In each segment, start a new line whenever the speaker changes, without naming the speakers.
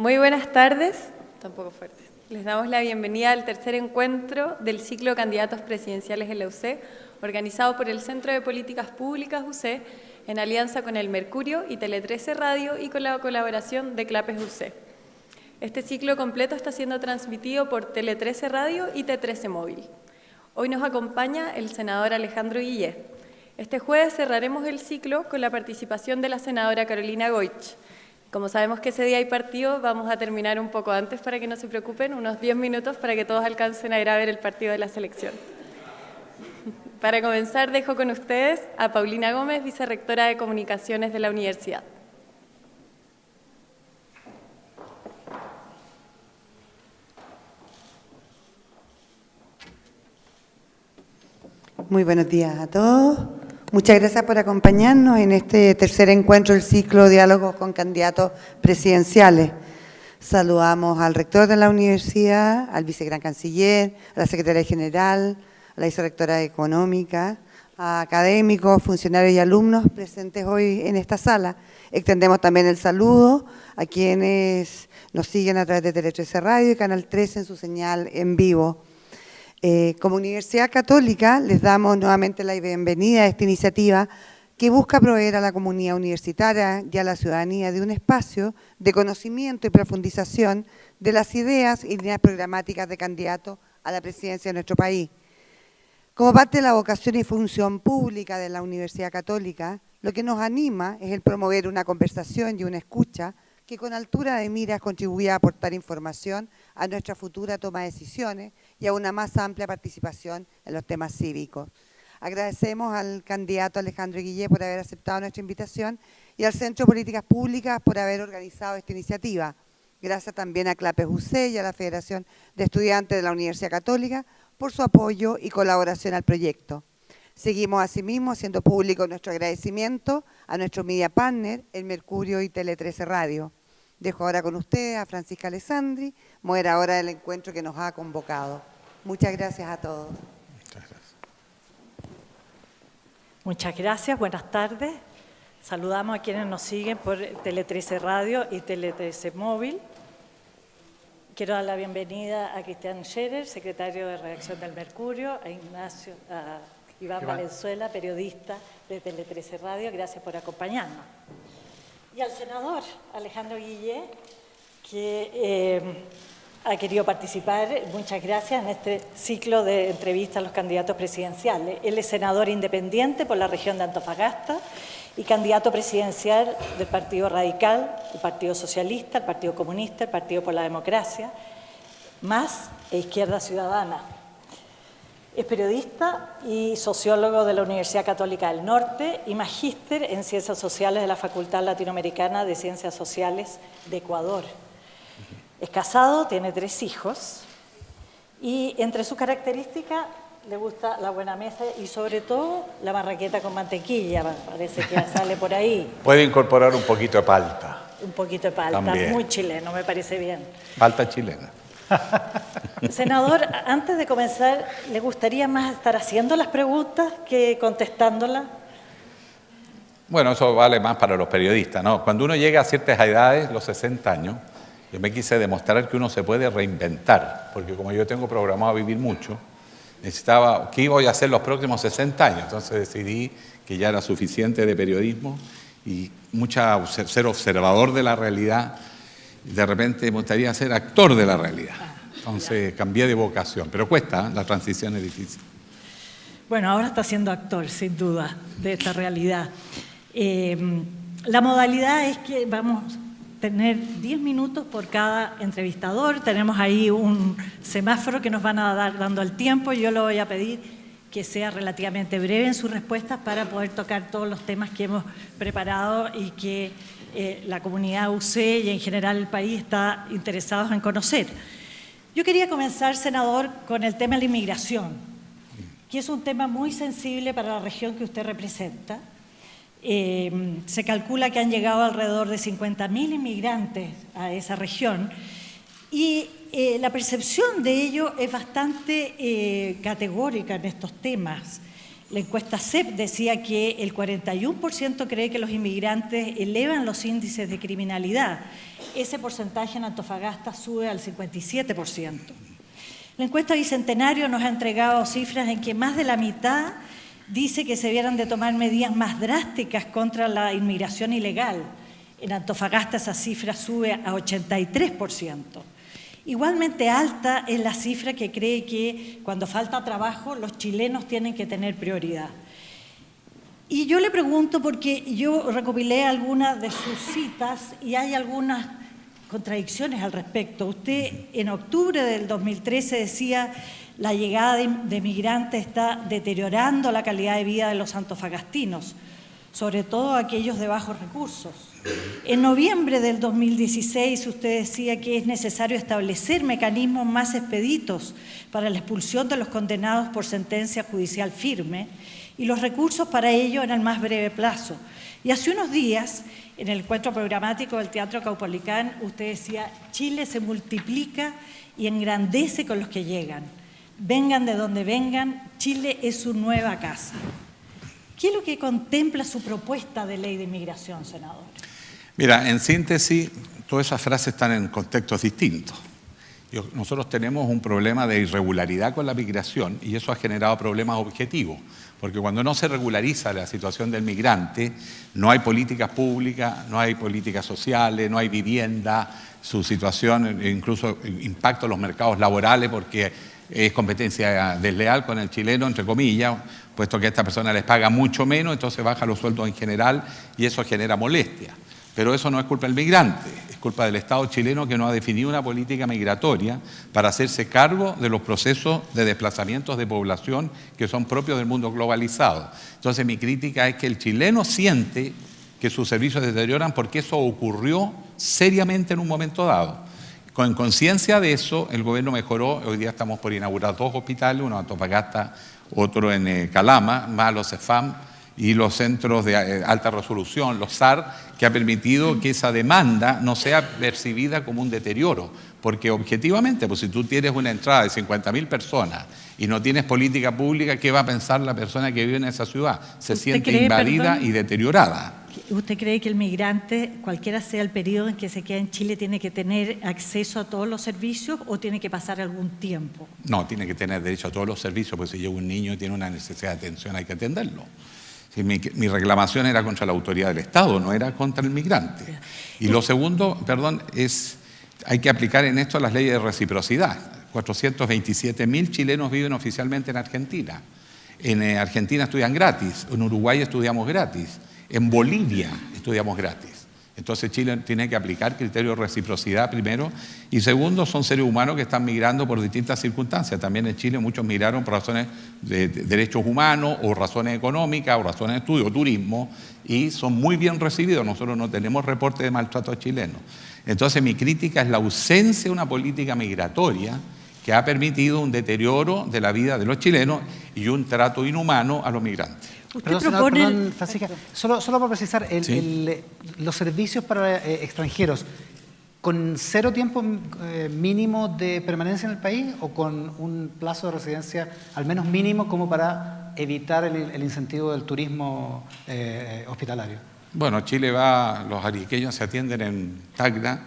Muy buenas tardes, tampoco fuerte. Les damos la bienvenida al tercer encuentro del ciclo Candidatos Presidenciales en la UC, organizado por el Centro de Políticas Públicas UC, en alianza con el Mercurio y Tele 13 Radio y con la colaboración de Clapes UC. Este ciclo completo está siendo transmitido por Tele 13 Radio y T13 Móvil. Hoy nos acompaña el senador Alejandro Guillé. Este jueves cerraremos el ciclo con la participación de la senadora Carolina Goich, como sabemos que ese día hay partido, vamos a terminar un poco antes para que no se preocupen, unos 10 minutos para que todos alcancen a ir a ver el partido de la selección. Para comenzar, dejo con ustedes a Paulina Gómez, vicerrectora de Comunicaciones de la Universidad.
Muy buenos días a todos. Muchas gracias por acompañarnos en este tercer encuentro del ciclo Diálogos con Candidatos Presidenciales. Saludamos al rector de la universidad, al vicegran canciller, a la secretaria general, a la vicerrectora económica, a académicos, funcionarios y alumnos presentes hoy en esta sala. Extendemos también el saludo a quienes nos siguen a través de Tele 13 Radio y Canal 13 en su señal en vivo. Eh, como Universidad Católica les damos nuevamente la bienvenida a esta iniciativa que busca proveer a la comunidad universitaria y a la ciudadanía de un espacio de conocimiento y profundización de las ideas y líneas programáticas de candidato a la presidencia de nuestro país. Como parte de la vocación y función pública de la Universidad Católica, lo que nos anima es el promover una conversación y una escucha que con altura de miras contribuya a aportar información a nuestra futura toma de decisiones y a una más amplia participación en los temas cívicos. Agradecemos al candidato Alejandro Guillé por haber aceptado nuestra invitación y al Centro de Políticas Públicas por haber organizado esta iniciativa. Gracias también a CLAPES UC y a la Federación de Estudiantes de la Universidad Católica por su apoyo y colaboración al proyecto. Seguimos asimismo haciendo público nuestro agradecimiento a nuestro media partner, el Mercurio y Tele 13 Radio. Dejo ahora con ustedes a Francisca Alessandri, moderadora del encuentro que nos ha convocado. Muchas gracias a todos.
Muchas gracias.
Muchas gracias, buenas tardes. Saludamos a quienes nos siguen por Tele 13 Radio y Tele 13 Móvil. Quiero dar la bienvenida a Cristian Scherer, secretario de redacción del Mercurio, a Ignacio, a Iván Valenzuela, periodista de Tele 13 Radio. Gracias por acompañarnos. Y al senador Alejandro Guillé, que eh, ha querido participar, muchas gracias, en este ciclo de entrevistas a los candidatos presidenciales. Él es senador independiente por la región de Antofagasta y candidato presidencial del Partido Radical, el Partido Socialista, el Partido Comunista, el Partido por la Democracia, más e Izquierda Ciudadana. Es periodista y sociólogo de la Universidad Católica del Norte y magíster en Ciencias Sociales de la Facultad Latinoamericana de Ciencias Sociales de Ecuador. Es casado, tiene tres hijos y entre sus características le gusta la buena mesa y sobre todo la marraqueta con mantequilla, parece que sale por ahí.
Puede incorporar un poquito de palta.
Un poquito de palta,
También.
muy chileno, me parece bien.
Palta chilena.
Senador, antes de comenzar, ¿le gustaría más estar haciendo las preguntas que contestándolas?
Bueno, eso vale más para los periodistas, ¿no? Cuando uno llega a ciertas edades, los 60 años, yo me quise demostrar que uno se puede reinventar, porque como yo tengo programado vivir mucho, necesitaba, ¿qué voy a hacer los próximos 60 años? Entonces decidí que ya era suficiente de periodismo y mucha, ser observador de la realidad, de repente me gustaría ser actor de la realidad. Entonces cambié de vocación, pero cuesta, ¿eh? la transición es difícil.
Bueno, ahora está siendo actor, sin duda, de esta realidad. Eh, la modalidad es que vamos a tener 10 minutos por cada entrevistador. Tenemos ahí un semáforo que nos van a dar dando el tiempo. Yo le voy a pedir que sea relativamente breve en sus respuestas para poder tocar todos los temas que hemos preparado y que eh, la comunidad UC y en general el país está interesados en conocer. Yo quería comenzar, senador, con el tema de la inmigración, que es un tema muy sensible para la región que usted representa. Eh, se calcula que han llegado alrededor de 50.000 inmigrantes a esa región y eh, la percepción de ello es bastante eh, categórica en estos temas. La encuesta CEP decía que el 41% cree que los inmigrantes elevan los índices de criminalidad. Ese porcentaje en Antofagasta sube al 57%. La encuesta Bicentenario nos ha entregado cifras en que más de la mitad dice que se debieran de tomar medidas más drásticas contra la inmigración ilegal. En Antofagasta esa cifra sube a 83%. Igualmente alta es la cifra que cree que cuando falta trabajo los chilenos tienen que tener prioridad. Y yo le pregunto porque yo recopilé algunas de sus citas y hay algunas contradicciones al respecto. Usted en octubre del 2013 decía la llegada de, migrantes está deteriorando la calidad de vida de los antofagastinos, sobre todo aquellos de bajos recursos. En noviembre del 2016 usted decía que es necesario establecer mecanismos más expeditos para la expulsión de los condenados por sentencia judicial firme y los recursos para ello en el más breve plazo. Y hace unos días, en el encuentro programático del Teatro Caupolicán, usted decía, Chile se multiplica y engrandece con los que llegan. Vengan de donde vengan, Chile es su nueva casa. ¿Qué es lo que contempla su propuesta de ley de inmigración, senador?
Mira, en síntesis, todas esas frases están en contextos distintos. Nosotros tenemos un problema de irregularidad con la migración y eso ha generado problemas objetivos, porque cuando no se regulariza la situación del migrante, no hay políticas públicas, no hay políticas sociales, no hay vivienda, su situación incluso impacta los mercados laborales porque es competencia desleal con el chileno, entre comillas, puesto que a esta persona les paga mucho menos, entonces baja los sueldos en general y eso genera molestia. Pero eso no es culpa del migrante, es culpa del Estado chileno que no ha definido una política migratoria para hacerse cargo de los procesos de desplazamientos de población que son propios del mundo globalizado. Entonces mi crítica es que el chileno siente que sus servicios deterioran porque eso ocurrió seriamente en un momento dado. Con conciencia de eso, el gobierno mejoró, hoy día estamos por inaugurar dos hospitales, uno en Antofagasta, otro en eh, Calama, más los CEFAM, y los centros de eh, alta resolución, los SAR, que ha permitido que esa demanda no sea percibida como un deterioro. Porque objetivamente, pues si tú tienes una entrada de 50.000 personas y no tienes política pública, ¿qué va a pensar la persona que vive en esa ciudad? Se siente invadida y deteriorada.
¿Usted cree que el migrante, cualquiera sea el periodo en que se queda en Chile, tiene que tener acceso a todos los servicios o tiene que pasar algún tiempo?
No, tiene que tener derecho a todos los servicios, porque si llega un niño y tiene una necesidad de atención, hay que atenderlo mi, reclamación era contra la autoridad del Estado, no era contra el migrante. Y lo segundo, perdón, es hay que aplicar en esto las leyes de reciprocidad. 427 mil chilenos viven oficialmente en Argentina. En eh, Argentina estudian gratis, en Uruguay estudiamos gratis, en Bolivia estudiamos gratis. Entonces Chile tiene que aplicar criterios de reciprocidad primero y segundo son seres humanos que están migrando por distintas circunstancias. También en Chile muchos migraron por razones de derechos humanos o razones económicas o razones de estudio o turismo y son muy bien recibidos. Nosotros no tenemos reporte de maltrato chileno. Entonces mi crítica es la ausencia de una política migratoria que ha permitido un deterioro de la vida de los chilenos y un trato inhumano a los migrantes.
Perdón, perdón, Francisca, solo, solo para precisar, los servicios para eh, extranjeros, ¿con cero tiempo eh, mínimo de permanencia en el país o con un plazo de residencia al menos mínimo como para evitar el, incentivo del turismo eh, hospitalario?
Bueno, Chile va, los ariqueños se atienden en Tacna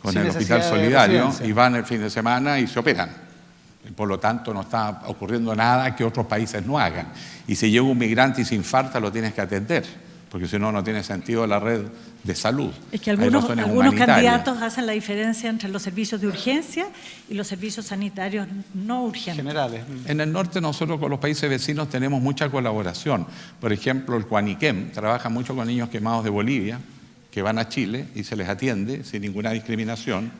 con el Hospital Solidario y van el fin de semana y se operan. Por lo tanto, no está ocurriendo nada que otros países no hagan. Y si llega un migrante y se infarta, lo tienes que atender, porque si no, no tiene sentido la red de salud.
Es que algunos, algunos candidatos hacen la diferencia entre los servicios de urgencia y los servicios sanitarios no urgentes.
Generales.
En el norte nosotros con los países vecinos tenemos mucha colaboración. Por ejemplo, el Cuaniquem trabaja mucho con niños quemados de Bolivia, que van a Chile y se les atiende sin ninguna discriminación.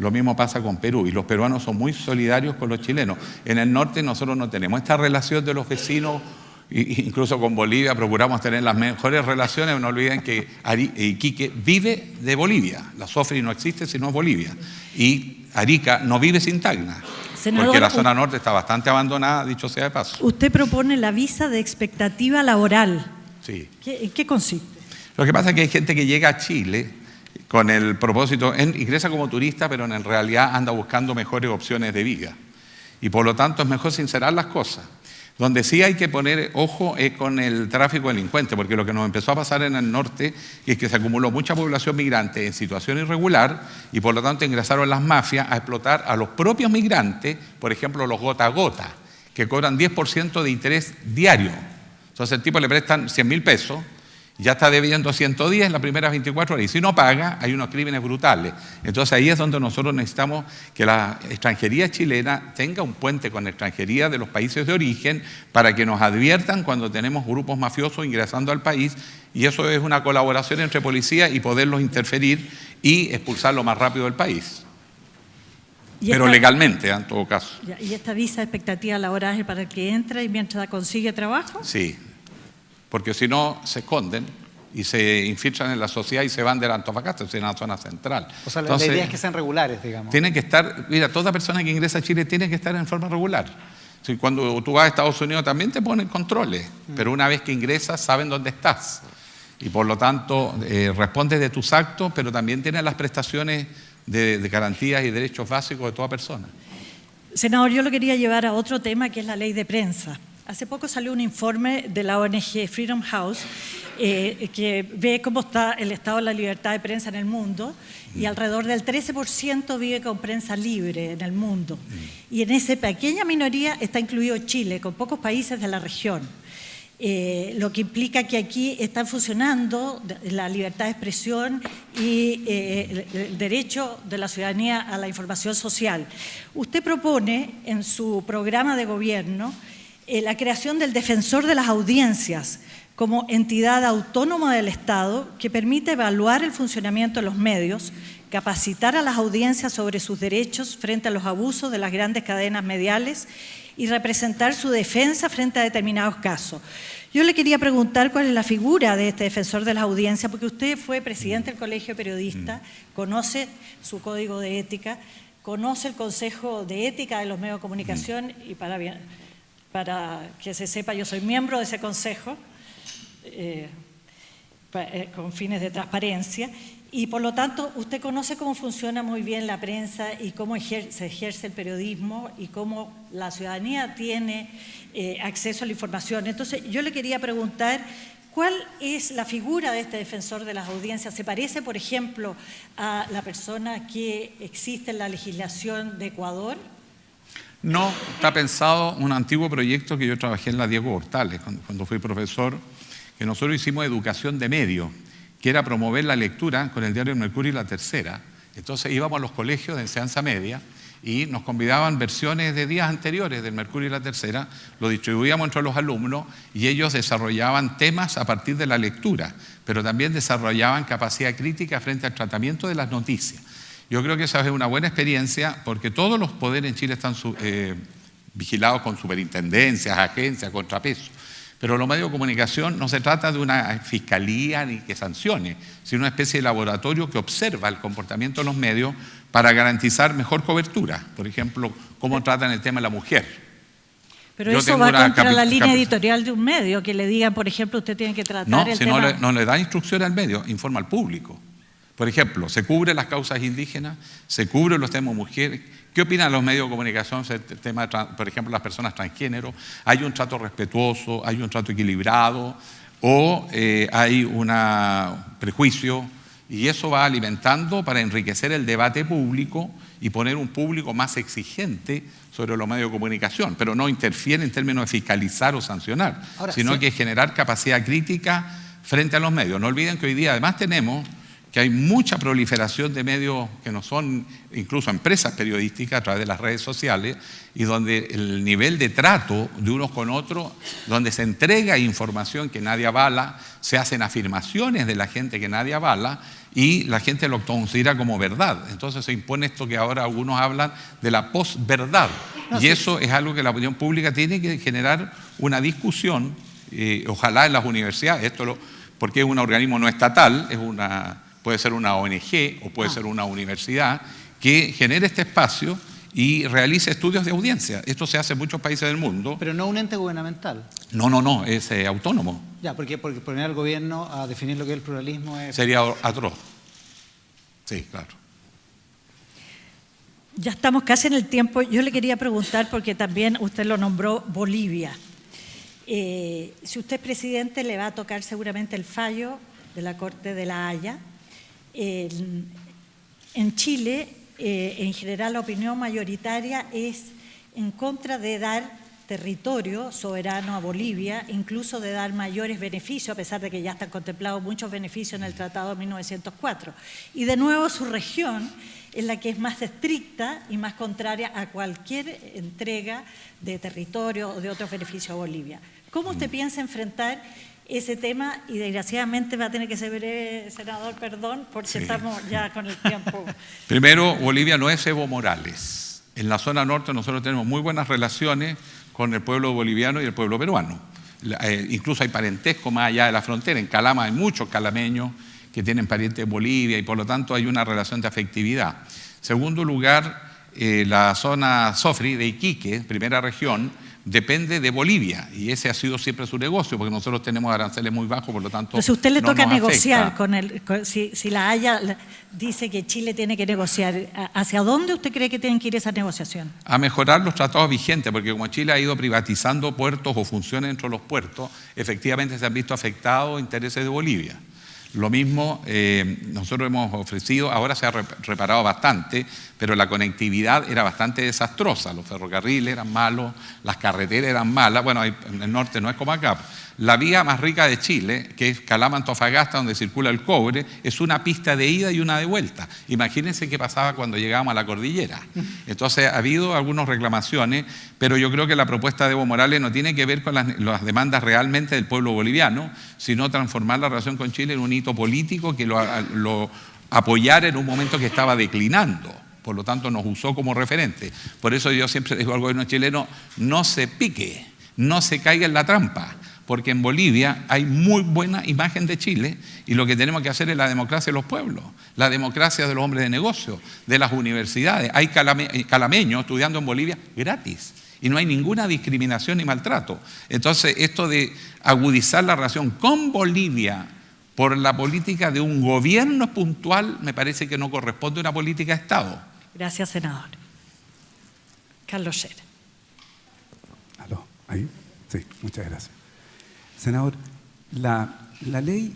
Lo mismo pasa con Perú y los peruanos son muy solidarios con los chilenos. En el norte nosotros no tenemos esta relación de los vecinos, incluso con Bolivia procuramos tener las mejores relaciones, no olviden que Iquique vive de Bolivia, la SOFRI no existe sino es Bolivia, y Arica no vive sin Tacna. porque la zona norte está bastante abandonada, dicho sea de paso.
Usted propone la visa de expectativa laboral.
Sí.
¿En qué consiste?
Lo que pasa es que hay gente que llega a Chile con el propósito, ingresa como turista, pero en realidad anda buscando mejores opciones de vida. Y por lo tanto es mejor sincerar las cosas. Donde sí hay que poner ojo es con el tráfico delincuente, porque lo que nos empezó a pasar en el norte es que se acumuló mucha población migrante en situación irregular y por lo tanto ingresaron las mafias a explotar a los propios migrantes, por ejemplo los gota a gota, que cobran 10% de interés diario. Entonces el tipo le prestan 100 mil pesos ya está debiendo 110 en las primeras 24 horas y si no paga hay unos crímenes brutales. Entonces ahí es donde nosotros necesitamos que la extranjería chilena tenga un puente con la extranjería de los países de origen para que nos adviertan cuando tenemos grupos mafiosos ingresando al país y eso es una colaboración entre policía y poderlos interferir y expulsarlo más rápido del país. Pero legalmente, en todo caso.
¿Y esta visa expectativa laboral es para el que entra y mientras consigue trabajo?
Sí, porque si no se esconden y se infiltran en la sociedad y se van de la Antofagasta, en la zona central.
O sea, la idea es que sean regulares, digamos.
Tienen que estar, mira, toda persona que ingresa a Chile tiene que estar en forma regular. cuando tú vas a Estados Unidos también te ponen controles, mm. pero una vez que ingresas saben dónde estás. Y por lo tanto, eh, respondes de tus actos, pero también tienes las prestaciones de, de garantías y derechos básicos de toda persona.
Senador, yo lo quería llevar a otro tema que es la ley de prensa. Hace poco salió un informe de la ONG Freedom House eh, que ve cómo está el estado de la libertad de prensa en el mundo y alrededor del 13% vive con prensa libre en el mundo. Y en esa pequeña minoría está incluido Chile, con pocos países de la región. Eh, lo que implica que aquí están funcionando la libertad de expresión y eh, el derecho de la ciudadanía a la información social. Usted propone en su programa de gobierno eh, la creación del defensor de las audiencias como entidad autónoma del Estado que permite evaluar el funcionamiento de los medios, capacitar a las audiencias sobre sus derechos frente a los abusos de las grandes cadenas mediales y representar su defensa frente a determinados casos. Yo le quería preguntar cuál es la figura de este defensor de las audiencias, porque usted fue presidente del Colegio de Periodistas, mm. conoce su código de ética, conoce el Consejo de Ética de los Medios de Comunicación y para bien para que se sepa, yo soy miembro de ese consejo eh, eh, con fines de transparencia y por lo tanto usted conoce cómo funciona muy bien la prensa y cómo se ejerce el periodismo y cómo la ciudadanía tiene eh, acceso a la información. Entonces yo le quería preguntar ¿Cuál es la figura de este defensor de las audiencias? ¿Se parece, por ejemplo, a la persona que existe en la legislación de Ecuador?
No, está pensado un antiguo proyecto que yo trabajé en la Diego Hortales cuando, fui profesor, que nosotros hicimos educación de medio, que era promover la lectura con el diario Mercurio y La Tercera. Entonces íbamos a los colegios de enseñanza media y nos convidaban versiones de días anteriores del Mercurio y La Tercera, lo distribuíamos entre los alumnos y ellos desarrollaban temas a partir de la lectura, pero también desarrollaban capacidad crítica frente al tratamiento de las noticias. Yo creo que esa es una buena experiencia porque todos los poderes en Chile están eh, vigilados con superintendencias, agencias, contrapesos. Pero los medios de comunicación no se trata de una fiscalía ni que sancione, sino una especie de laboratorio que observa el comportamiento de los medios para garantizar mejor cobertura. Por ejemplo, cómo tratan el tema de la mujer.
Pero eso va contra la línea editorial de un medio, que le digan, por ejemplo, usted tiene que tratar
no,
el
si No, le, no le da instrucción al medio, informa al público. Por ejemplo, se cubren las causas indígenas, se cubren los temas mujeres. ¿Qué opinan los medios de comunicación sobre el tema, por ejemplo, las personas transgénero? ¿Hay un trato respetuoso? ¿Hay un trato equilibrado? ¿O eh, hay un prejuicio? Y eso va alimentando para enriquecer el debate público y poner un público más exigente sobre los medios de comunicación, pero no interfiere en términos de fiscalizar o sancionar, sino que generar capacidad crítica frente a los medios. No olviden que hoy día además tenemos que hay mucha proliferación de medios que no son incluso empresas periodísticas a través de las redes sociales y donde el nivel de trato de unos con otros, donde se entrega información que nadie avala, se hacen afirmaciones de la gente que nadie avala y la gente lo considera como verdad. Entonces se impone esto que ahora algunos hablan de la posverdad. y eso es algo que la opinión pública tiene que generar una discusión, eh, ojalá en las universidades, esto lo, porque es un organismo no estatal, es una puede ser una ONG o puede ah. ser una universidad, que genere este espacio y realice estudios de audiencia. Esto se hace en muchos países del mundo.
Pero no un ente gubernamental.
No, no, no, es eh, autónomo.
Ya, porque, porque poner al gobierno a definir lo que es el pluralismo es...
Sería atroz. Sí, claro.
Ya estamos casi en el tiempo. Yo le quería preguntar, porque también usted lo nombró Bolivia. Eh, si usted es presidente, le va a tocar seguramente el fallo de la Corte de la Haya. En Chile, eh, en general, la opinión mayoritaria es en contra de dar territorio soberano a Bolivia, incluso de dar mayores beneficios, a pesar de que ya están contemplados muchos beneficios en el Tratado de 1904. Y de nuevo su región es la que es más estricta y más contraria a cualquier entrega de territorio o de otros beneficios a Bolivia. ¿Cómo usted mm. piensa enfrentar ese tema? Y desgraciadamente va a tener que ser breve, senador, perdón, porque estamos ya con el tiempo.
Primero, Bolivia no es Evo Morales. En la zona norte nosotros tenemos muy buenas relaciones con el pueblo boliviano y el pueblo peruano. Eh, incluso hay parentesco más allá de la frontera. En Calama hay muchos calameños que tienen parientes en Bolivia y por lo tanto hay una relación de afectividad. Segundo lugar, eh, la zona Sofri de Iquique, primera región, depende de Bolivia y ese ha sido siempre su negocio porque nosotros tenemos aranceles muy bajos, por lo tanto.
Entonces, usted le toca negociar con el. si, la Haya dice que Chile tiene que negociar, ¿hacia dónde usted cree que tienen que ir esa negociación?
A mejorar los tratados vigentes, porque como Chile ha ido privatizando puertos o funciones dentro de los puertos, efectivamente se han visto afectados intereses de Bolivia. Lo mismo eh, nosotros hemos ofrecido, ahora se ha reparado bastante, pero la conectividad era bastante desastrosa. Los ferrocarriles eran malos, las carreteras eran malas. Bueno, en el norte no es como acá. La vía más rica de Chile, que es Calama-Antofagasta, donde circula el cobre, es una pista de ida y una de vuelta. Imagínense qué pasaba cuando llegábamos a la cordillera. Entonces, ha habido algunas reclamaciones, pero yo creo que la propuesta de Evo Morales no tiene que ver con las, demandas realmente del pueblo boliviano, sino transformar la relación con Chile en un hito político que lo, lo apoyara en un momento que estaba declinando por lo tanto nos usó como referente. Por eso yo siempre digo al gobierno chileno, no se pique, no se caiga en la trampa porque en Bolivia hay muy buena imagen de Chile y lo que tenemos que hacer es la democracia de los pueblos, la democracia de los hombres de negocio, de las universidades. Hay calameños estudiando en Bolivia gratis y no hay ninguna discriminación ni maltrato. Entonces, esto de agudizar la relación con Bolivia por la política de un gobierno puntual me parece que no corresponde a una política de Estado.
Gracias, senador. Carlos Scherer.
¿Aló? ¿Ahí? Sí, muchas gracias. Senador, la, ley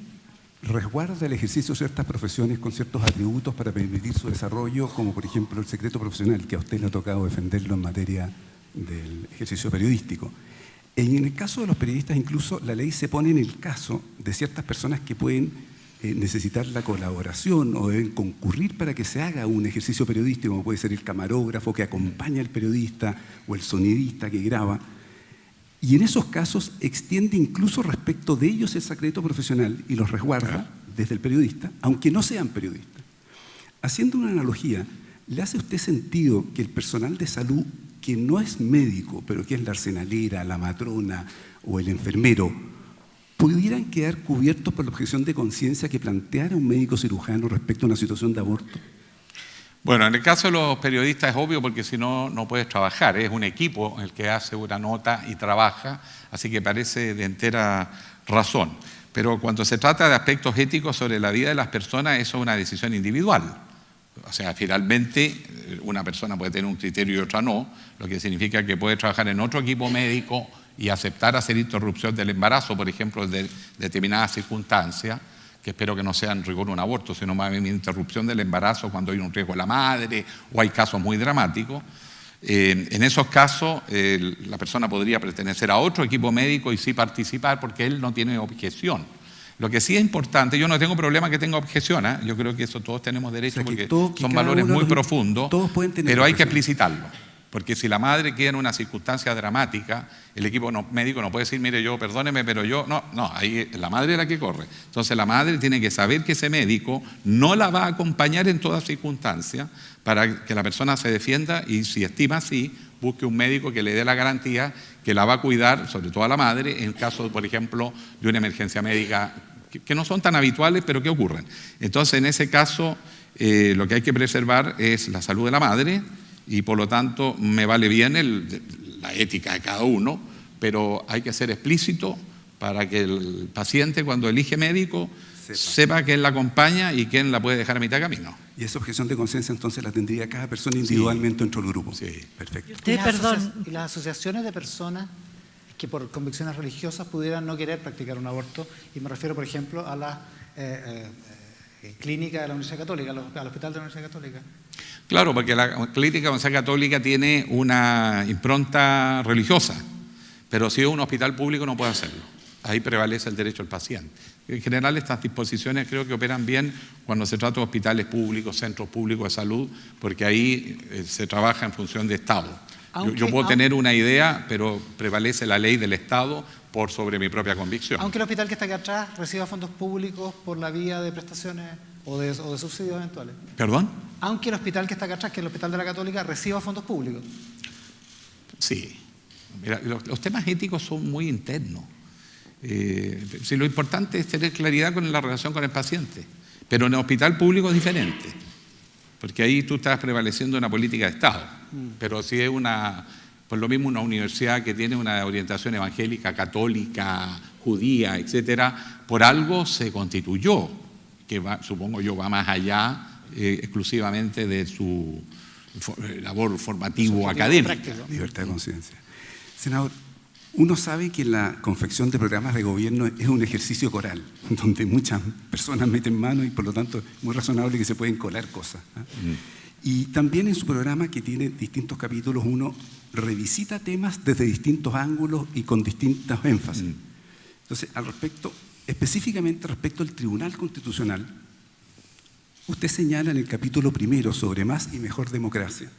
resguarda el ejercicio de ciertas profesiones con ciertos atributos para permitir su desarrollo, como por ejemplo el secreto profesional, que a usted le ha tocado defenderlo en materia del ejercicio periodístico. En el caso de los periodistas, incluso la ley se pone en el caso de ciertas personas que pueden eh, necesitar la colaboración o deben concurrir para que se haga un ejercicio periodístico, como puede ser el camarógrafo que acompaña al periodista o el sonidista que graba. Y en esos casos extiende incluso respecto de ellos el secreto profesional y los resguarda desde el periodista, aunque no sean periodistas. Haciendo una analogía, ¿le hace usted sentido que el personal de salud, que no es médico, pero que es la arsenalera, la matrona o el enfermero, pudieran quedar cubiertos por la objeción de conciencia que planteara un médico cirujano respecto a una situación de aborto?
Bueno, en el caso de los periodistas es obvio porque si no, no puedes trabajar. Es un equipo el que hace una nota y trabaja, así que parece de entera razón. Pero cuando se trata de aspectos éticos sobre la vida de las personas, eso es una decisión individual. O sea, finalmente eh, una persona puede tener un criterio y otra no, lo que significa que puede trabajar en otro equipo médico y aceptar hacer interrupción del embarazo, por ejemplo, de determinadas circunstancias que espero que no sea en rigor un aborto, sino más bien interrupción del embarazo cuando hay un riesgo a la madre o hay casos muy dramáticos. Eh, en esos casos, la persona podría pertenecer a otro equipo médico y sí participar porque él no tiene objeción. Lo que sí es importante, yo no tengo problema que tenga objeción, ¿eh? yo creo que eso todos tenemos derecho porque son valores muy profundos, pero hay que explicitarlo. Porque si la madre queda en una circunstancia dramática, el equipo médico no puede decir, mire, yo, perdóneme, pero yo, no, no, ahí la madre es la que corre. Entonces la madre tiene que saber que ese médico no la va a acompañar en toda circunstancia para que la persona se defienda y si estima así, busque un médico que le dé la garantía que la va a cuidar, sobre todo a la madre, en caso, por ejemplo, de una emergencia médica que no son tan habituales, pero que ocurren. Entonces, en ese caso, eh, lo que hay que preservar es la salud de la madre, y por lo tanto me vale bien la ética de cada uno, pero hay que ser explícito para que el paciente cuando elige médico sepa, quién la acompaña y quién la puede dejar a mitad de camino.
Y esa objeción de conciencia entonces la tendría cada persona individualmente dentro del grupo.
Sí,
perfecto.
¿Y, perdón. ¿Y las asociaciones de personas que por convicciones religiosas pudieran no querer practicar un aborto. Y me refiero, por ejemplo, a la eh, eh, clínica de la Universidad Católica, al hospital de la Universidad Católica.
Claro, porque la clínica de la Universidad Católica tiene una impronta religiosa, pero si es un hospital público no puede hacerlo. Ahí prevalece el derecho del paciente. En general estas disposiciones creo que operan bien cuando se trata de hospitales públicos, centros públicos de salud, porque ahí eh, se trabaja en función de Estado. yo, puedo tener una idea, pero prevalece la ley del Estado por sobre mi propia convicción.
Aunque el hospital que está acá atrás reciba fondos públicos por la vía de prestaciones o de, subsidios eventuales.
¿Perdón?
Aunque el hospital que está acá atrás, que es el Hospital de la Católica, reciba fondos públicos.
Sí. Mira, los temas éticos son muy internos. Eh, si lo importante es tener claridad con la relación con el paciente, pero en el hospital público es diferente, porque ahí tú estás prevaleciendo una política de Estado, mm. pero si es una, por lo mismo una universidad que tiene una orientación evangélica, católica, judía, etcétera, por algo se constituyó, que va, supongo yo va más allá eh, exclusivamente de su labor formativo académica.
Libertad de conciencia. Senador, uno sabe que la confección de programas de gobierno es un ejercicio coral, donde muchas personas meten mano y por lo tanto es muy razonable que se pueden colar cosas. ¿ah? Mm. Y también en su programa, que tiene distintos capítulos, uno revisita temas desde distintos ángulos y con distintos énfasis. Mm. Entonces, al respecto, específicamente respecto al Tribunal Constitucional, usted señala en el capítulo primero sobre más y mejor democracia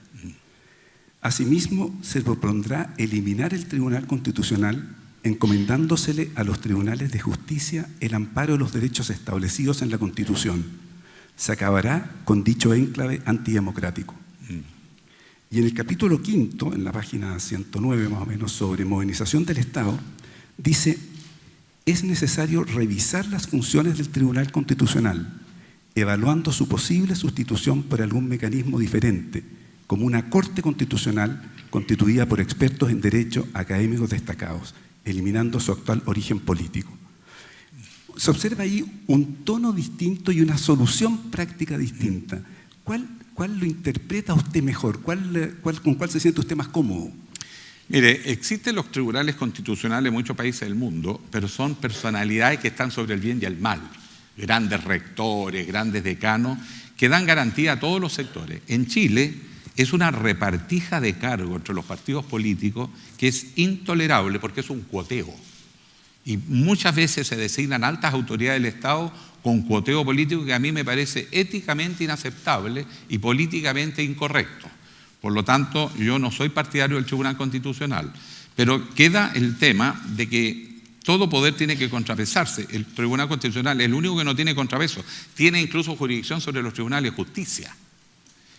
Asimismo, se propondrá eliminar el Tribunal Constitucional encomendándosele a los tribunales de justicia el amparo de los derechos establecidos en la Constitución. Se acabará con dicho enclave antidemocrático. Y en el capítulo quinto, en la página 109 más o menos, sobre modernización del Estado, dice, es necesario revisar las funciones del Tribunal Constitucional, evaluando su posible sustitución por algún mecanismo diferente, como una Corte Constitucional constituida por expertos en derecho académicos destacados, eliminando su actual origen político. Se observa ahí un tono distinto y una solución práctica distinta. ¿Cuál, cuál lo interpreta usted mejor? ¿Cuál, cuál, ¿Con cuál se siente usted más cómodo?
Mire, existen los tribunales constitucionales en muchos países del mundo, pero son personalidades que están sobre el bien y el mal. Grandes rectores, grandes decanos, que dan garantía a todos los sectores. En Chile, es una repartija de cargo entre los partidos políticos que es intolerable porque es un cuoteo. Y muchas veces se designan altas autoridades del Estado con cuoteo político que a mí me parece éticamente inaceptable y políticamente incorrecto. Por lo tanto, yo no soy partidario del Tribunal Constitucional, pero queda el tema de que todo poder tiene que contrapesarse. El Tribunal Constitucional es el único que no tiene contrapeso. Tiene incluso jurisdicción sobre los tribunales de justicia.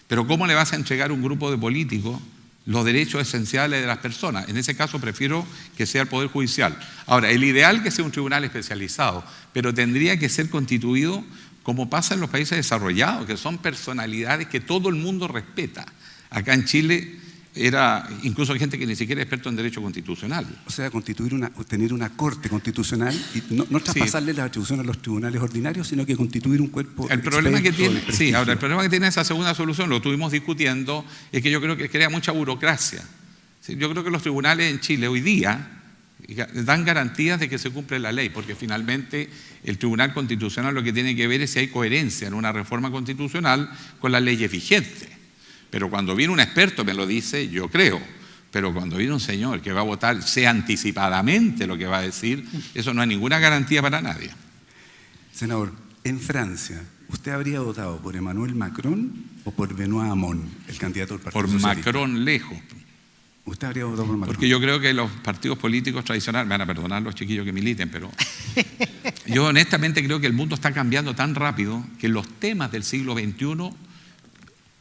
Pero ¿cómo le vas a entregar a un grupo de políticos los derechos esenciales de las personas? En ese caso prefiero que sea el Poder Judicial. Ahora, el ideal que sea un tribunal especializado, pero tendría que ser constituido como pasa en los países desarrollados, que son personalidades que todo el mundo respeta. Acá en Chile era incluso hay gente que ni siquiera es experto en derecho constitucional.
O sea, constituir una, tener una corte constitucional y no, no traspasarle las atribuciones a los tribunales ordinarios, sino que constituir un cuerpo.
El problema que tiene, sí, ahora el problema que tiene esa segunda solución, lo estuvimos discutiendo, es que yo creo que crea mucha burocracia. Yo creo que los tribunales en Chile hoy día dan garantías de que se cumple la ley, porque finalmente el Tribunal Constitucional lo que tiene que ver es si hay coherencia en una reforma constitucional con las leyes vigentes. Pero cuando viene un experto me lo dice, yo creo. Pero cuando viene un señor que va a votar, sé anticipadamente lo que va a decir, eso no hay ninguna garantía para nadie.
Senador, en Francia, ¿usted habría votado por Emmanuel Macron o por Benoît Hamon, el candidato del Partido
Por Macron lejos.
¿Usted habría votado por Macron?
Porque yo creo que los partidos políticos tradicionales, me van a perdonar los chiquillos que militen, pero yo honestamente creo que el mundo está cambiando tan rápido que los temas del siglo XXI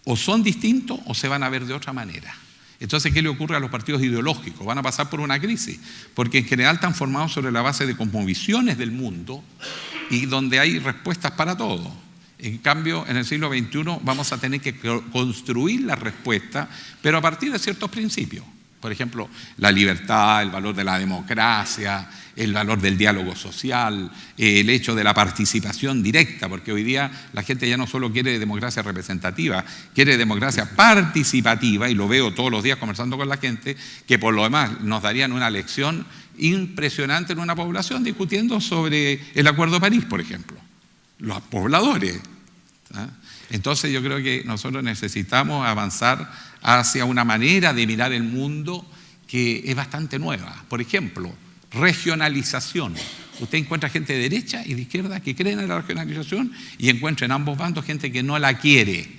o son distintos o se van a ver de otra manera. Entonces, ¿qué le ocurre a los partidos ideológicos? Van a pasar por una crisis, porque en general están formados sobre la base de cosmovisiones del mundo y donde hay respuestas para todo. En cambio, en el siglo XXI vamos a tener que construir la respuesta, pero a partir de ciertos principios. Por ejemplo, la libertad, el valor de la democracia, el valor del diálogo social, el hecho de la participación directa, porque hoy día la gente ya no solo quiere democracia representativa, quiere democracia participativa, y lo veo todos los días conversando con la gente, que por lo demás nos darían una lección impresionante en una población discutiendo sobre el Acuerdo de París, por ejemplo. Los pobladores. ¿ah? Entonces yo creo que nosotros necesitamos avanzar hacia una manera de mirar el mundo que es bastante nueva. Por ejemplo, regionalización. Usted encuentra gente de derecha y de izquierda que creen en la regionalización y encuentra en ambos bandos gente que no la quiere,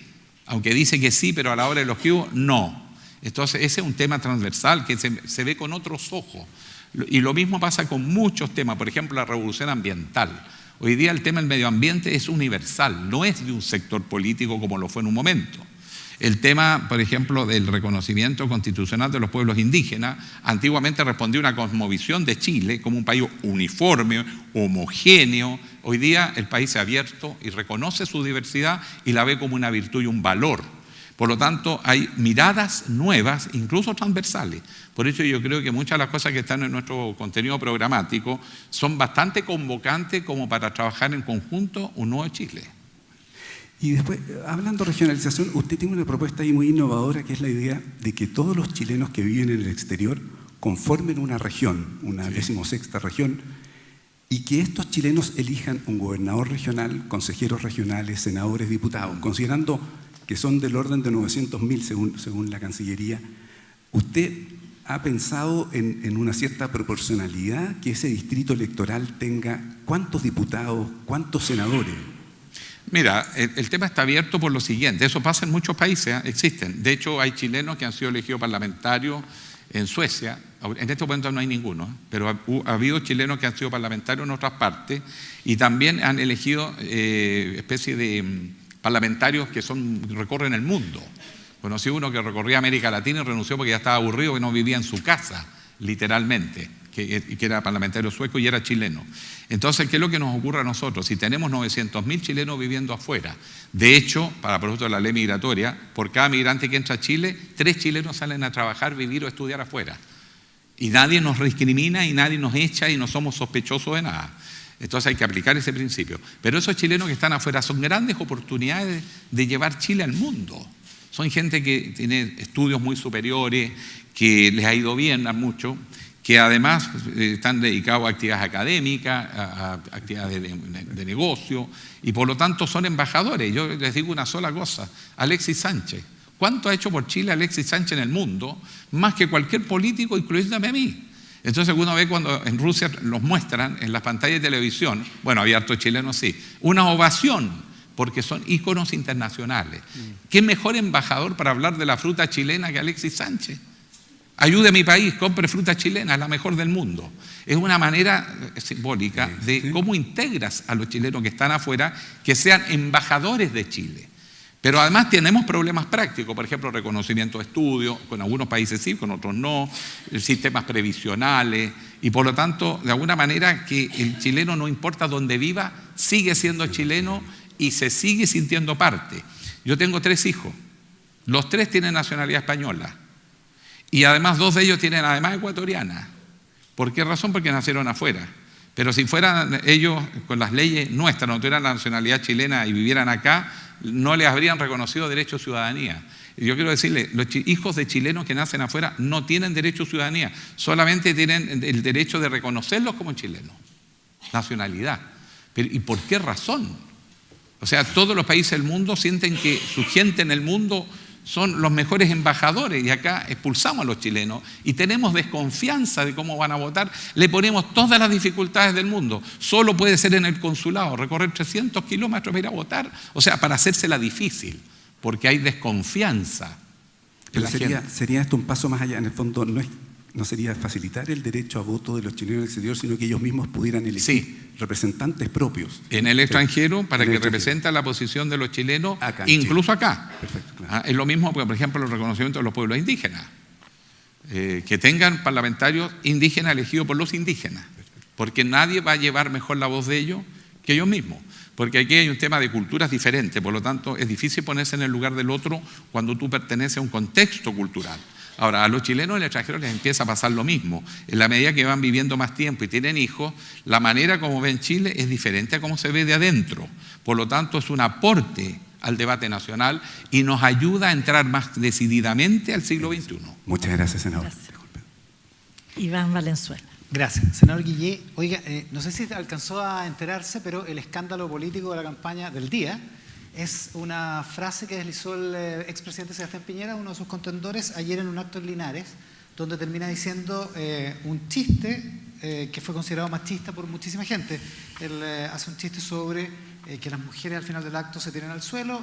aunque dice que sí, pero a la hora de los que no. Entonces, ese es un tema transversal que se, se ve con otros ojos. Y lo mismo pasa con muchos temas, por ejemplo, la revolución ambiental. Hoy día el tema del medio ambiente es universal, no es de un sector político como lo fue en un momento. El tema, por ejemplo, del reconocimiento constitucional de los pueblos indígenas, antiguamente respondía a una cosmovisión de Chile como un país uniforme, homogéneo. Hoy día el país se ha abierto y reconoce su diversidad y la ve como una virtud y un valor. Por lo tanto, hay miradas nuevas, incluso transversales. Por eso yo creo que muchas de las cosas que están en nuestro contenido programático son bastante convocantes como para trabajar en conjunto un nuevo Chile.
Y después, hablando de regionalización, usted tiene una propuesta ahí muy innovadora que es la idea de que todos los chilenos que viven en el exterior conformen una región, una decimosexta región, y que estos chilenos elijan un gobernador regional, consejeros regionales, senadores, diputados, considerando que son del orden de 900.000 según, según la Cancillería. ¿Usted ha pensado en, una cierta proporcionalidad que ese distrito electoral tenga cuántos diputados, cuántos senadores?
Mira, el, tema está abierto por lo siguiente, eso pasa en muchos países, ¿eh? existen. De hecho, hay chilenos que han sido elegidos parlamentarios en Suecia, en este momento no hay ninguno, ¿eh? pero ha, ha, habido chilenos que han sido parlamentarios en otras partes y también han elegido eh, especie de mm, parlamentarios que son, recorren el mundo. Conocí uno que recorría América Latina y renunció porque ya estaba aburrido, que no vivía en su casa, literalmente que, que, era parlamentario sueco y era chileno. Entonces, ¿qué es lo que nos ocurre a nosotros? Si tenemos 900.000 chilenos viviendo afuera, de hecho, para producto de la ley migratoria, por cada migrante que entra a Chile, tres chilenos salen a trabajar, vivir o estudiar afuera. Y nadie nos discrimina y nadie nos echa y no somos sospechosos de nada. Entonces hay que aplicar ese principio. Pero esos chilenos que están afuera son grandes oportunidades de llevar Chile al mundo. Son gente que tiene estudios muy superiores, que les ha ido bien a mucho que además eh, están dedicados a actividades académicas, a, actividades de, de, de, negocio, y por lo tanto son embajadores. Yo les digo una sola cosa, Alexis Sánchez. ¿Cuánto ha hecho por Chile Alexis Sánchez en el mundo? Más que cualquier político, incluyéndome a mí. Entonces uno ve cuando en Rusia los muestran en las pantallas de televisión, bueno, había hartos chilenos, sí, una ovación, porque son íconos internacionales. Mm. ¿Qué mejor embajador para hablar de la fruta chilena que Alexis Sánchez? Ayude a mi país, compre fruta chilena, es la mejor del mundo. Es una manera simbólica de cómo integras a los chilenos que están afuera que sean embajadores de Chile. Pero además tenemos problemas prácticos, por ejemplo, reconocimiento de estudios, con algunos países sí, con otros no, sistemas previsionales, y por lo tanto, de alguna manera que el chileno, no importa dónde viva, sigue siendo chileno y se sigue sintiendo parte. Yo tengo tres hijos, los tres tienen nacionalidad española. Y además dos de ellos tienen además ecuatoriana. ¿Por qué razón? Porque nacieron afuera. Pero si fueran ellos con las leyes nuestras, no tuvieran la nacionalidad chilena y vivieran acá, no les habrían reconocido derecho a ciudadanía. Yo quiero decirle, los hijos de chilenos que nacen afuera no tienen derecho a ciudadanía, solamente tienen el derecho de reconocerlos como chilenos, nacionalidad. ¿Y por qué razón? O sea, todos los países del mundo sienten que su gente en el mundo son los mejores embajadores y acá expulsamos a los chilenos y tenemos desconfianza de cómo van a votar, le ponemos todas las dificultades del mundo. Solo puede ser en el consulado, recorrer 300 kilómetros para ir a votar, o sea, para hacérsela difícil, porque hay desconfianza.
Pero sería, sería, esto un paso más allá, en el fondo no, es, no sería facilitar el derecho a voto de los chilenos en el exterior, sino que ellos mismos pudieran elegir
sí.
representantes propios.
En el extranjero, para que representen la posición de los chilenos, acá, incluso Chile. acá.
Perfecto, claro.
ah, es lo mismo, por ejemplo, el reconocimiento de los pueblos indígenas. Eh, que tengan parlamentarios indígenas elegidos por los indígenas. Porque nadie va a llevar mejor la voz de ellos que ellos mismos. Porque aquí hay un tema de culturas diferentes, por lo tanto es difícil ponerse en el lugar del otro cuando tú perteneces a un contexto cultural. Ahora, a los chilenos en el extranjero les empieza a pasar lo mismo. En la medida que van viviendo más tiempo y tienen hijos, la manera como ven Chile es diferente a cómo se ve de adentro. Por lo tanto, es un aporte al debate nacional y nos ayuda a entrar más decididamente al siglo XXI.
Muchas gracias, senador. Gracias.
Iván Valenzuela.
Gracias. Senador Guillé, oiga, eh, no sé si alcanzó a enterarse, pero el escándalo político de la campaña del día es una frase que deslizó el eh, expresidente Sebastián Piñera, uno de sus contendores, ayer en un acto en Linares, donde termina diciendo eh, un chiste que fue considerado machista por muchísima gente. Él hace un chiste sobre que las mujeres al final del acto se tiran al suelo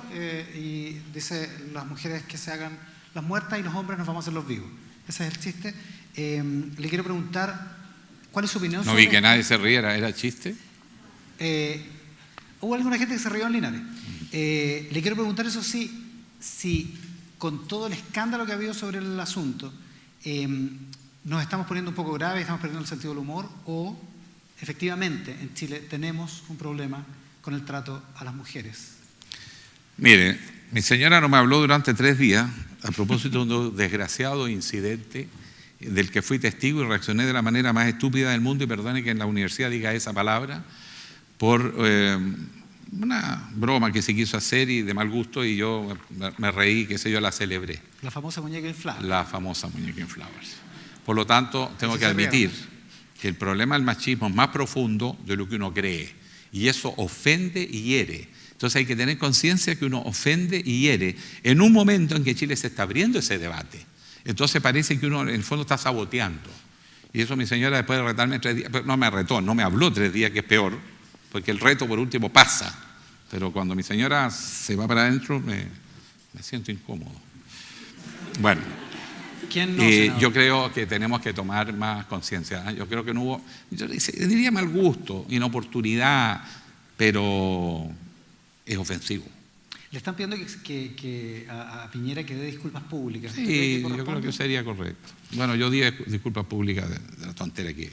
y dice las mujeres que se hagan las muertas y los hombres nos vamos a hacer los vivos. Ese es el chiste. le quiero preguntar ¿Cuál es su opinión?
No vi que nadie se riera, ¿era chiste?
Eh, hubo alguna gente que se rió en Linares. Eh, le quiero preguntar eso sí, si con todo el escándalo que ha habido sobre el asunto, eh, nos estamos poniendo un poco graves, estamos perdiendo el sentido del humor, o efectivamente en Chile tenemos un problema con el trato a las mujeres.
Mire, mi señora no me habló durante tres días a propósito de un desgraciado incidente del que fui testigo y reaccioné de la manera más estúpida del mundo, y perdone que en la universidad diga esa palabra, por eh, una broma que se quiso hacer y de mal gusto, y yo me reí, qué sé yo, la celebré.
La famosa muñeca inflable.
La famosa muñeca inflable. Por lo tanto, tengo que admitir que el problema del machismo es más profundo de lo que uno cree, y eso ofende y hiere. Entonces hay que tener conciencia que uno ofende y hiere en un momento en que Chile se está abriendo ese debate. Entonces parece que uno en el fondo está saboteando. Y eso mi señora después de retarme tres días, no me retó, no me habló tres días, que es peor, porque el reto por último pasa. Pero cuando mi señora se va para adentro, me, siento incómodo. Bueno, eh, yo creo que tenemos que tomar más conciencia. ¿eh? Yo creo que no hubo, yo diría mal gusto, inoportunidad, pero es ofensivo.
Le están pidiendo que, a, Piñera que dé disculpas públicas.
Sí, yo creo que sería correcto. Bueno, yo di disculpas públicas de, la tontera que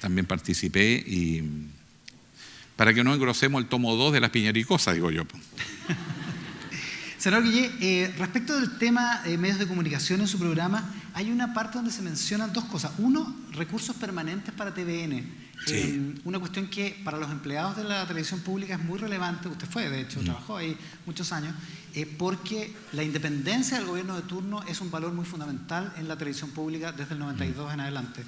también participé y para que no engrosemos el tomo 2 de las piñericosas, digo yo.
Senador Guillé, eh, respecto del tema de medios de comunicación en su programa, hay una parte donde se mencionan dos cosas. Uno, recursos permanentes para TVN. Eh, una cuestión que para los empleados de la televisión pública es muy relevante. Usted fue, de hecho, mm. trabajó ahí muchos años, eh, porque la independencia del gobierno de turno es un valor muy fundamental en la televisión pública desde el 92 en adelante.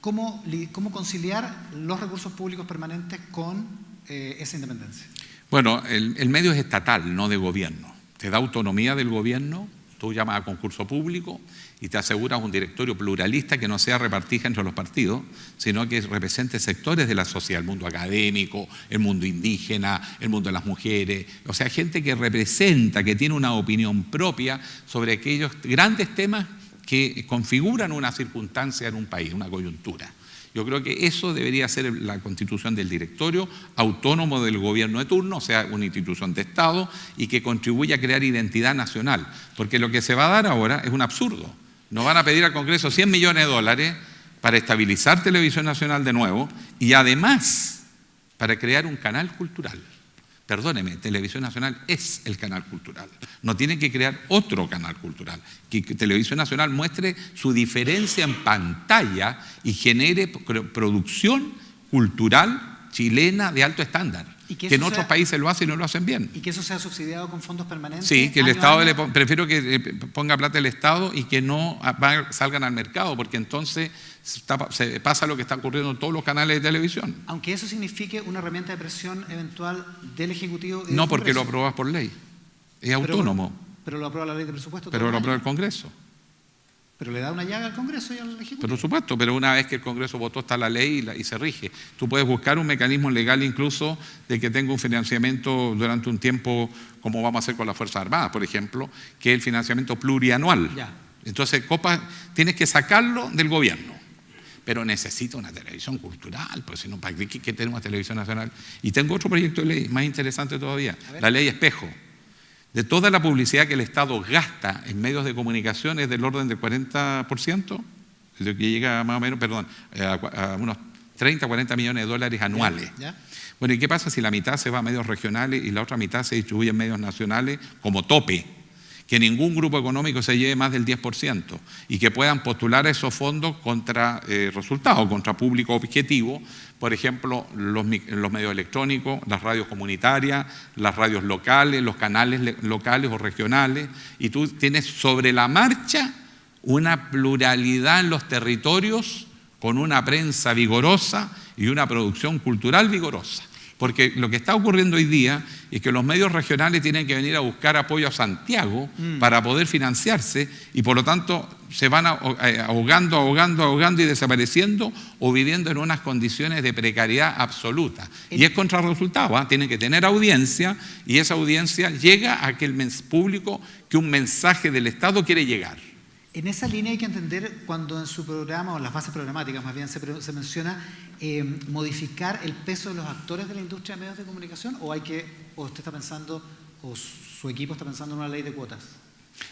¿Cómo, ¿Cómo conciliar los recursos públicos permanentes con esa independencia?
Bueno, el, medio es estatal, no de gobierno. Te da autonomía del gobierno, tú llamas a concurso público y te aseguras un directorio pluralista que no sea repartija entre los partidos, sino que represente sectores de la sociedad, el mundo académico, el mundo indígena, el mundo de las mujeres, o sea, gente que representa, que tiene una opinión propia sobre aquellos grandes temas que configuran una circunstancia en un país, una coyuntura. Yo creo que eso debería ser la constitución del directorio autónomo del gobierno de turno, o sea, una institución de Estado y que contribuya a crear identidad nacional. Porque lo que se va a dar ahora es un absurdo. Nos van a pedir al Congreso 100 millones de dólares para estabilizar Televisión Nacional de nuevo y además para crear un canal cultural. Perdóneme, Televisión Nacional es el canal cultural. No tiene que crear otro canal cultural. Que Televisión Nacional muestre su diferencia en pantalla y genere producción cultural chilena de alto estándar. que, en otros países lo hacen y no lo hacen bien.
¿Y que eso sea subsidiado con fondos permanentes?
Sí, que el Estado, le, prefiero que eh, ponga plata el Estado y que no salgan al mercado, porque entonces se pasa lo que está ocurriendo en todos los canales de televisión.
Aunque eso signifique una herramienta de presión eventual del Ejecutivo.
no, porque lo aprobas por ley. Es autónomo.
Pero lo aprueba la ley de presupuesto.
Pero lo aprueba el Congreso.
Pero le da una llaga al Congreso y al Ejecutivo.
Por supuesto, pero una vez que el Congreso votó está la ley y, y, se rige. Tú puedes buscar un mecanismo legal incluso de que tenga un financiamiento durante un tiempo, como vamos a hacer con las Fuerzas Armadas, por ejemplo, que es el financiamiento plurianual. Ya. Entonces, Copa, tienes que sacarlo del gobierno pero necesito una televisión cultural, pues si no, ¿para qué, qué tenemos televisión nacional? Y tengo otro proyecto de ley más interesante todavía, la ley espejo. De toda la publicidad que el Estado gasta en medios de comunicación es del orden del 40%, que llega más o menos, perdón, eh, a, unos 30, 40 millones de dólares anuales. Bueno, ¿y qué pasa si la mitad se va a medios regionales y la otra mitad se distribuye en medios nacionales como tope? Que ningún grupo económico se lleve más del 10% y que puedan postular esos fondos contra eh, resultados, contra público objetivo, por ejemplo, los, medios electrónicos, las radios comunitarias, las radios locales, los canales locales o regionales, y tú tienes sobre la marcha una pluralidad en los territorios con una prensa vigorosa y una producción cultural vigorosa. Porque lo que está ocurriendo hoy día es que los medios regionales tienen que venir a buscar apoyo a Santiago mm. para poder financiarse y por lo tanto se van eh, ahogando, ahogando, ahogando y desapareciendo o viviendo en unas condiciones de precariedad absoluta. Y es contrarresultado, ¿ah? tienen que tener audiencia y esa audiencia llega a aquel público que un mensaje del Estado quiere llegar.
En esa línea hay que entender cuando en su programa, o en las bases programáticas más bien, se, menciona eh, modificar el peso de los actores de la industria de medios de comunicación, o hay que, o usted está pensando, o su equipo está pensando en una ley de cuotas.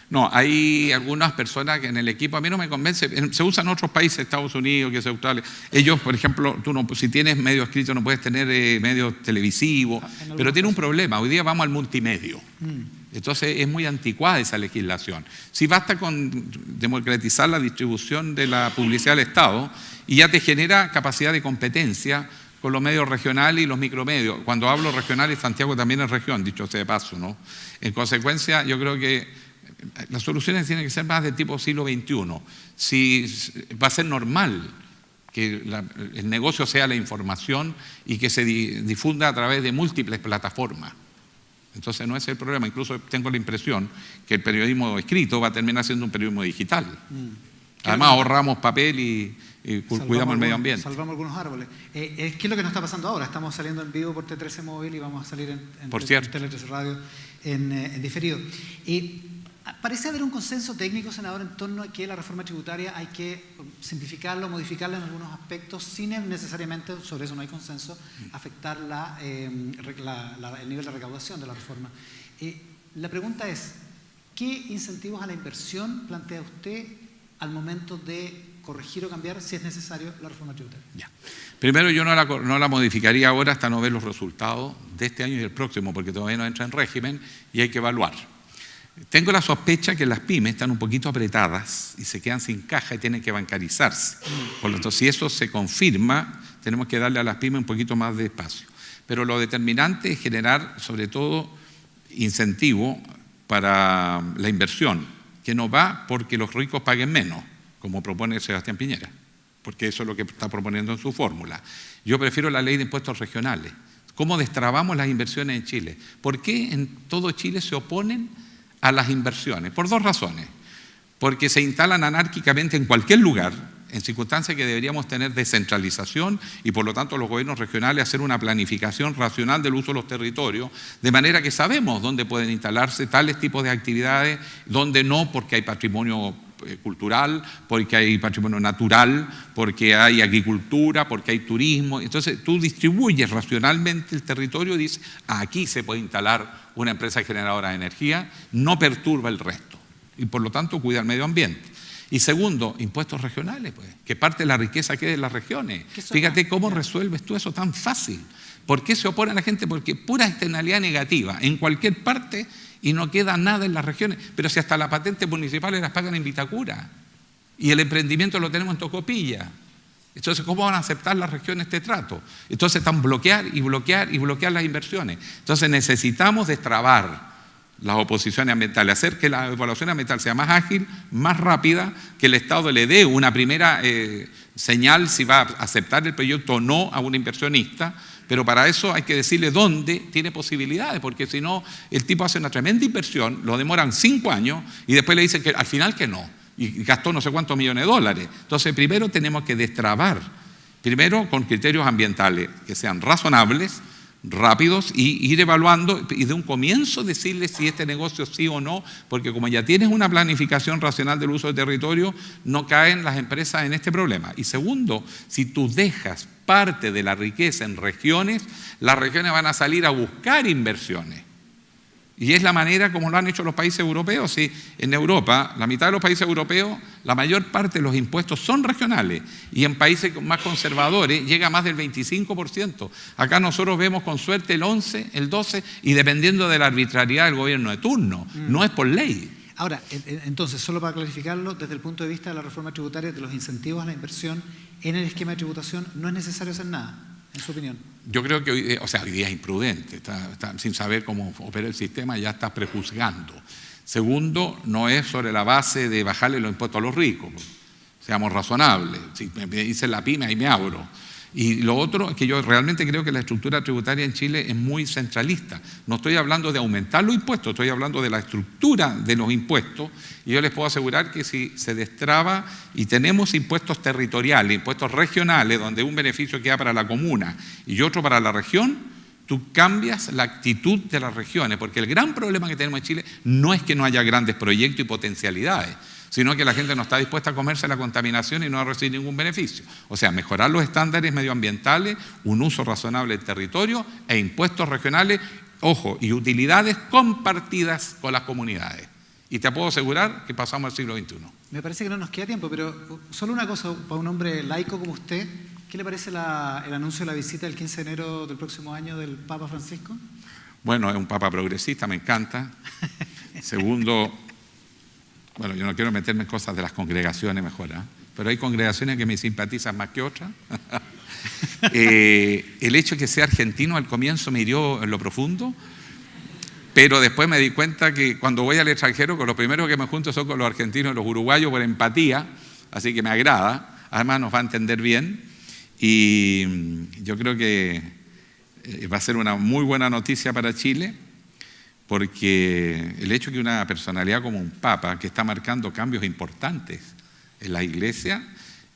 No, hay algunas personas que en el equipo, a mí no me convence, se usa en otros países, Estados Unidos, que es Australia. Ellos, por ejemplo, tú no, si tienes medio escrito no puedes tener eh, medio televisivo, ah, pero tiene un problema, hoy día vamos al multimedio. Mm. Entonces es muy anticuada esa legislación. Si basta con democratizar la distribución de la publicidad del Estado y ya te genera capacidad de competencia con los medios regionales y los micromedios. Cuando hablo regionales, Santiago también es región, dicho sea de paso, ¿no? En consecuencia, yo creo que las soluciones tienen que ser más de tipo siglo XXI. Si va a ser normal que el negocio sea la información y que se difunda a través de múltiples plataformas. Entonces no es el problema. Incluso tengo la impresión que el periodismo escrito va a terminar siendo un periodismo digital. Mm. Además ahorramos papel y, cuidamos el medio ambiente.
Salvamos algunos árboles. Eh, ¿Qué es lo que nos está pasando ahora? Estamos saliendo en vivo por T13 Móvil y vamos a salir en, en,
por cierto.
Radio en, eh, en diferido. Y Parece haber un consenso técnico, senador, en torno a que la reforma tributaria hay que simplificarla o modificarla en algunos aspectos sin necesariamente, sobre eso no hay consenso, afectar eh, el nivel de recaudación de la reforma. Eh, la pregunta es, ¿qué incentivos a la inversión plantea usted al momento de corregir o cambiar, si es necesario, la reforma tributaria?
Primero, yo no la, no la modificaría ahora hasta no ver los resultados de este año y del próximo, porque todavía no entra en régimen y hay que evaluar. Tengo la sospecha que las pymes están un poquito apretadas y se quedan sin caja y tienen que bancarizarse. Por lo tanto, si eso se confirma, tenemos que darle a las pymes un poquito más de espacio. Pero lo determinante es generar, sobre todo, incentivo para la inversión, que no va porque los ricos paguen menos, como propone Sebastián Piñera, porque eso es lo que está proponiendo en su fórmula. Yo prefiero la ley de impuestos regionales. ¿Cómo destrabamos las inversiones en Chile? ¿Por qué en todo Chile se oponen a las inversiones, por dos razones. Porque se instalan anárquicamente en cualquier lugar, en circunstancias que deberíamos tener descentralización y por lo tanto los gobiernos regionales hacer una planificación racional del uso de los territorios, de manera que sabemos dónde pueden instalarse tales tipos de actividades, dónde no, porque hay patrimonio cultural, porque hay patrimonio natural, porque hay agricultura, porque hay turismo. Entonces tú distribuyes racionalmente el territorio y dices, aquí se puede instalar una empresa generadora de energía, no perturba el resto y por lo tanto cuida el medio ambiente. Y segundo, impuestos regionales, pues, que parte de la riqueza quede en las regiones. Fíjate cómo resuelves tú eso tan fácil. ¿Por qué se opone a la gente? Porque pura externalidad negativa en cualquier parte y no queda nada en las regiones. Pero si hasta las patentes municipales las pagan en Vitacura y el emprendimiento lo tenemos en Tocopilla. Entonces, ¿cómo van a aceptar las regiones este trato? Entonces están bloquear y bloquear y bloquear las inversiones. Entonces necesitamos destrabar las oposiciones ambientales, hacer que la evaluación ambiental sea más ágil, más rápida, que el Estado le dé una primera eh, señal si va a aceptar el proyecto o no a un inversionista, pero para eso hay que decirle dónde tiene posibilidades, porque si no, el tipo hace una tremenda inversión, lo demoran cinco años y después le dicen que al final que no y gastó no sé cuántos millones de dólares. Entonces, primero tenemos que destrabar, primero con criterios ambientales que sean razonables, rápidos y ir evaluando y de un comienzo decirle si este negocio sí o no, porque como ya tienes una planificación racional del uso del territorio, no caen las empresas en este problema. Y segundo, si tú dejas parte de la riqueza en regiones, las regiones van a salir a buscar inversiones. Y es la manera como lo han hecho los países europeos. Sí, en Europa, la mitad de los países europeos, la mayor parte de los impuestos son regionales. Y en países más conservadores llega a más del 25%. Acá nosotros vemos con suerte el 11, el 12, y dependiendo de la arbitrariedad del gobierno de turno. Mm. No es por ley.
Ahora, entonces, solo para clarificarlo, desde el punto de vista de la reforma tributaria, de los incentivos a la inversión en el esquema de tributación, no es necesario hacer nada en su opinión?
Yo creo que hoy, o sea, hoy día es imprudente, sin saber cómo opera el sistema, ya está prejuzgando. Segundo, no es sobre la base de bajarle los impuestos a los ricos. seamos razonables. Si me dicen la pyme, ahí me abro. Y lo otro es que yo realmente creo que la estructura tributaria en Chile es muy centralista. No estoy hablando de aumentar los impuestos, estoy hablando de la estructura de los impuestos. Y yo les puedo asegurar que si se destraba y tenemos impuestos territoriales, impuestos regionales, donde un beneficio queda para la comuna y otro para la región, tú cambias la actitud de las regiones, porque el gran problema que tenemos en Chile no es que no haya grandes proyectos y potencialidades, sino que la gente no está dispuesta a comerse la contaminación y no a recibir ningún beneficio. O sea, mejorar los estándares medioambientales, un uso razonable del territorio e impuestos regionales, ojo, y utilidades compartidas con las comunidades. Y te puedo asegurar que pasamos al siglo XXI.
Me parece que no nos queda tiempo, pero solo una cosa para un hombre laico como usted. ¿Qué le parece el anuncio de la visita del 15 de enero del próximo año del Papa Francisco?
Bueno, es un Papa progresista, me encanta. Segundo, bueno, yo no quiero meterme en cosas de las congregaciones mejor, ¿eh? pero hay congregaciones que me simpatizan más que otras. Eh, el hecho de que sea argentino al comienzo me hirió en lo profundo, pero después me di cuenta que cuando voy al extranjero, con los primeros que me junto son con los argentinos y los uruguayos por empatía, así que me agrada, además nos va a entender bien y yo creo que eh, va a ser una muy buena noticia para Chile porque el hecho de que una personalidad como un papa, que está marcando cambios importantes en la iglesia,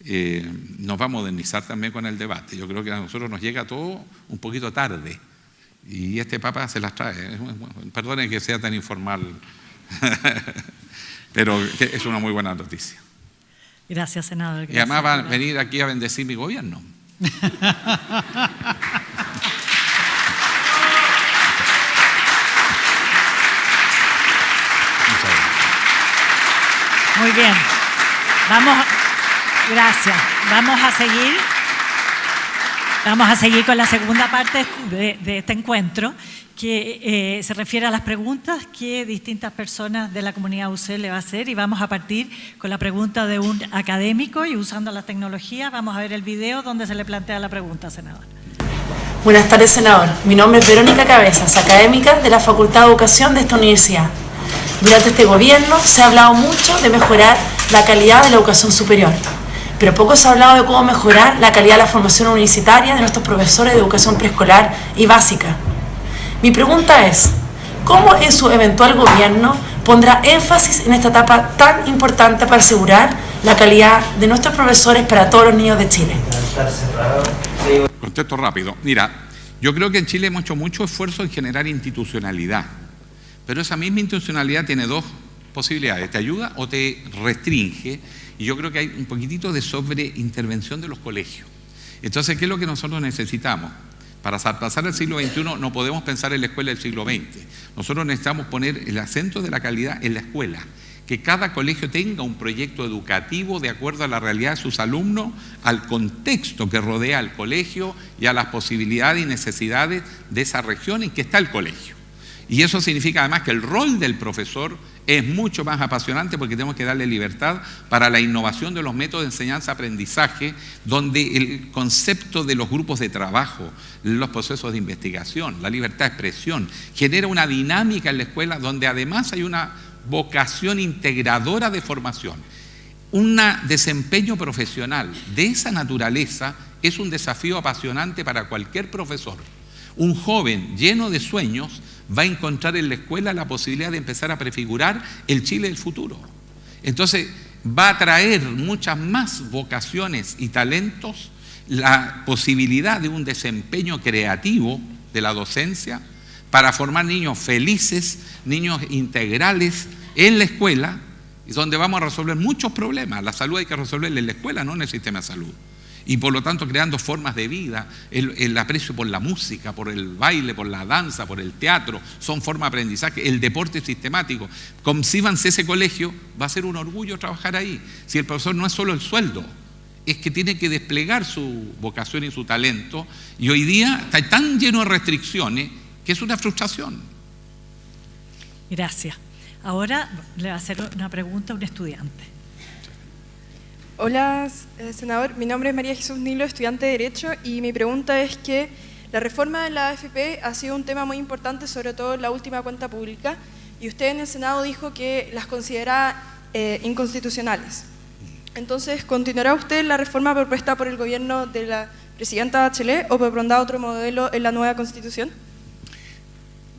eh, nos va a modernizar también con el debate. Yo creo que a nosotros nos llega todo un poquito tarde. Y este papa se las trae. Perdonen que sea tan informal, pero es una muy buena noticia.
Gracias, senador.
y además va a venir aquí a bendecir mi gobierno.
Muy bien. Vamos, gracias. Vamos a seguir. Vamos a seguir con la segunda parte de, este encuentro, que eh, se refiere a las preguntas que distintas personas de la comunidad UC le va a hacer y vamos a partir con la pregunta de un académico y usando las tecnologías vamos a ver el video donde se le plantea la pregunta, senador.
Buenas tardes, senador. Mi nombre es Verónica Cabezas, académica de la Facultad de Educación de esta universidad. Durante este gobierno se ha hablado mucho de mejorar la calidad de la educación superior, pero poco se ha hablado de cómo mejorar la calidad de la formación universitaria de nuestros profesores de educación preescolar y básica. Mi pregunta es, ¿cómo en su eventual gobierno pondrá énfasis en esta etapa tan importante para asegurar la calidad de nuestros profesores para todos los niños de Chile?
Contesto rápido. Mira, yo creo que en Chile hemos hecho mucho esfuerzo en generar institucionalidad pero esa misma intencionalidad tiene dos posibilidades, te ayuda o te restringe, y yo creo que hay un poquitito de sobreintervención de los colegios. Entonces, ¿qué es lo que nosotros necesitamos? Para pasar al siglo XXI no podemos pensar en la escuela del siglo XX. Nosotros necesitamos poner el acento de la calidad en la escuela, que cada colegio tenga un proyecto educativo de acuerdo a la realidad de sus alumnos, al contexto que rodea al colegio y a las posibilidades y necesidades de esa región en que está el colegio. Y eso significa además que el rol del profesor es mucho más apasionante porque tenemos que darle libertad para la innovación de los métodos de enseñanza-aprendizaje, donde el concepto de los grupos de trabajo, los procesos de investigación, la libertad de expresión, genera una dinámica en la escuela donde además hay una vocación integradora de formación. Un desempeño profesional de esa naturaleza es un desafío apasionante para cualquier profesor. Un joven lleno de sueños va a encontrar en la escuela la posibilidad de empezar a prefigurar el Chile del futuro. Entonces, va a traer muchas más vocaciones y talentos, la posibilidad de un desempeño creativo de la docencia para formar niños felices, niños integrales en la escuela, donde vamos a resolver muchos problemas. La salud hay que resolverla en la escuela, no en el sistema de salud y por lo tanto creando formas de vida, el, aprecio por la música, por el baile, por la danza, por el teatro, son formas de aprendizaje, el deporte sistemático. Concíbanse ese colegio, va a ser un orgullo trabajar ahí. Si el profesor no es solo el sueldo, es que tiene que desplegar su vocación y su talento, y hoy día está tan lleno de restricciones que es una frustración.
Gracias. Ahora le va a hacer una pregunta a un estudiante.
Hola, eh, senador. Mi nombre es María Jesús Nilo, estudiante de Derecho, y mi pregunta es que la reforma de la AFP ha sido un tema muy importante, sobre todo en la última cuenta pública, y usted en el Senado dijo que las considera eh, inconstitucionales. Entonces, ¿continuará usted la reforma propuesta por el gobierno de la presidenta Bachelet o propondrá otro modelo en la nueva constitución?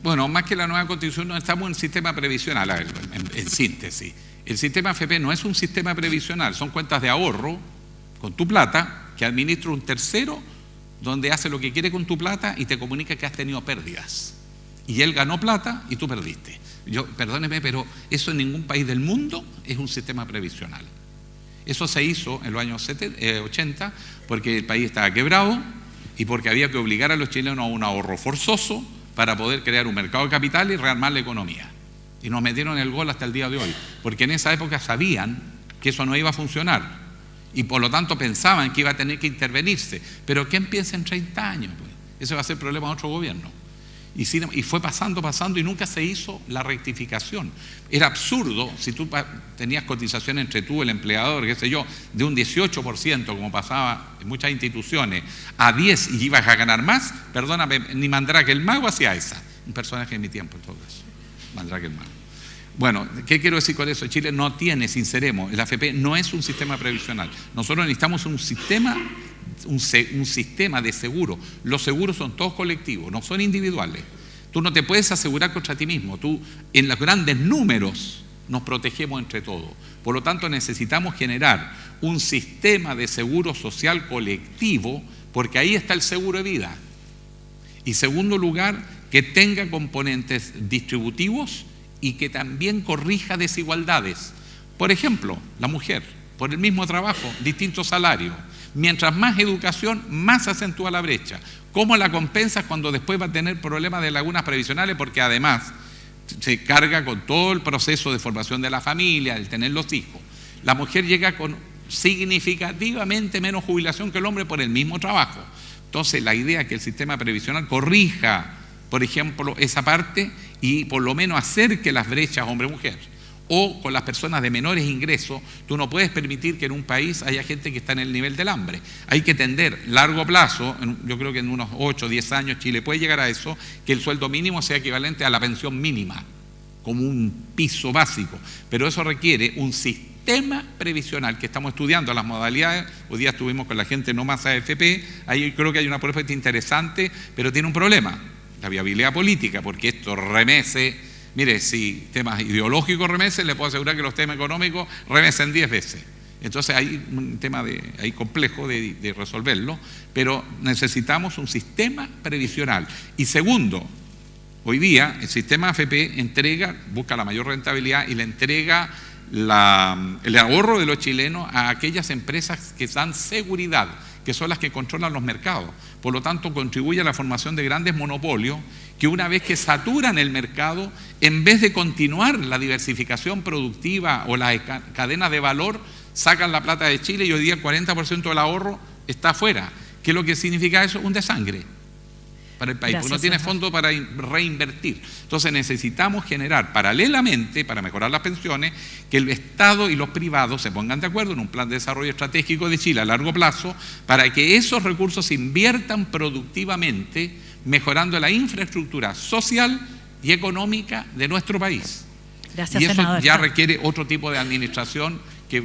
Bueno, más que la nueva constitución, no estamos en sistema previsional, en, síntesis. El sistema FP no es un sistema previsional, son cuentas de ahorro con tu plata que administra un tercero donde hace lo que quiere con tu plata y te comunica que has tenido pérdidas. Y él ganó plata y tú perdiste. Yo, perdóneme, pero eso en ningún país del mundo es un sistema previsional. Eso se hizo en los años 80 eh, porque el país estaba quebrado y porque había que obligar a los chilenos a un ahorro forzoso para poder crear un mercado de capital y rearmar la economía. Y nos metieron el gol hasta el día de hoy, porque en esa época sabían que eso no iba a funcionar y por lo tanto pensaban que iba a tener que intervenirse. Pero ¿quién piensa en 30 años? Pues? Ese va a ser problema de otro gobierno. Y, fue pasando, pasando y nunca se hizo la rectificación. Era absurdo si tú tenías cotización entre tú, el empleador, qué sé yo, de un 18%, como pasaba en muchas instituciones, a 10 y ibas a ganar más, perdóname, ni Mandrake el Mago hacía esa. Un personaje de mi tiempo, en todo eso. Mandrake el Mago. Bueno, ¿qué quiero decir con eso? Chile no tiene, sinceremos, el AFP no es un sistema previsional. Nosotros necesitamos un sistema un, sistema de seguro. Los seguros son todos colectivos, no son individuales. Tú no te puedes asegurar contra ti mismo. Tú, en los grandes números, nos protegemos entre todos. Por lo tanto, necesitamos generar un sistema de seguro social colectivo, porque ahí está el seguro de vida. Y segundo lugar, que tenga componentes distributivos y que también corrija desigualdades. Por ejemplo, la mujer, por el mismo trabajo, distinto salario Mientras más educación, más acentúa la brecha. ¿Cómo la compensas cuando después va a tener problemas de lagunas previsionales? Porque además se carga con todo el proceso de formación de la familia, el tener los hijos. La mujer llega con significativamente menos jubilación que el hombre por el mismo trabajo. Entonces, la idea es que el sistema previsional corrija, por ejemplo, esa parte y por lo menos acerque las brechas hombre-mujer o con las personas de menores ingresos, tú no puedes permitir que en un país haya gente que está en el nivel del hambre. Hay que tender largo plazo, yo creo que en unos 8 o 10 años Chile puede llegar a eso, que el sueldo mínimo sea equivalente a la pensión mínima, como un piso básico. Pero eso requiere un sistema previsional que estamos estudiando las modalidades. Hoy día estuvimos con la gente no más AFP, ahí creo que hay una propuesta interesante, pero tiene un problema, la viabilidad política, porque esto remece Mire, si temas ideológicos remesen, le puedo asegurar que los temas económicos remesen 10 veces. Entonces hay un tema de, hay complejo de, de, resolverlo, pero necesitamos un sistema previsional. Y segundo, hoy día el sistema AFP entrega, busca la mayor rentabilidad y le entrega la, el ahorro de los chilenos a aquellas empresas que dan seguridad, que son las que controlan los mercados. Por lo tanto, contribuye a la formación de grandes monopolios que una vez que saturan el mercado, en vez de continuar la diversificación productiva o las cadenas de valor, sacan la plata de Chile y hoy día el 40% del ahorro está afuera. ¿Qué es lo que significa eso? Un desangre para el país, porque no tiene fondo para reinvertir. Entonces necesitamos generar paralelamente, para mejorar las pensiones, que el Estado y los privados se pongan de acuerdo en un plan de desarrollo estratégico de Chile a largo plazo, para que esos recursos se inviertan productivamente mejorando la infraestructura social y económica de nuestro país. y eso ya requiere otro tipo de administración que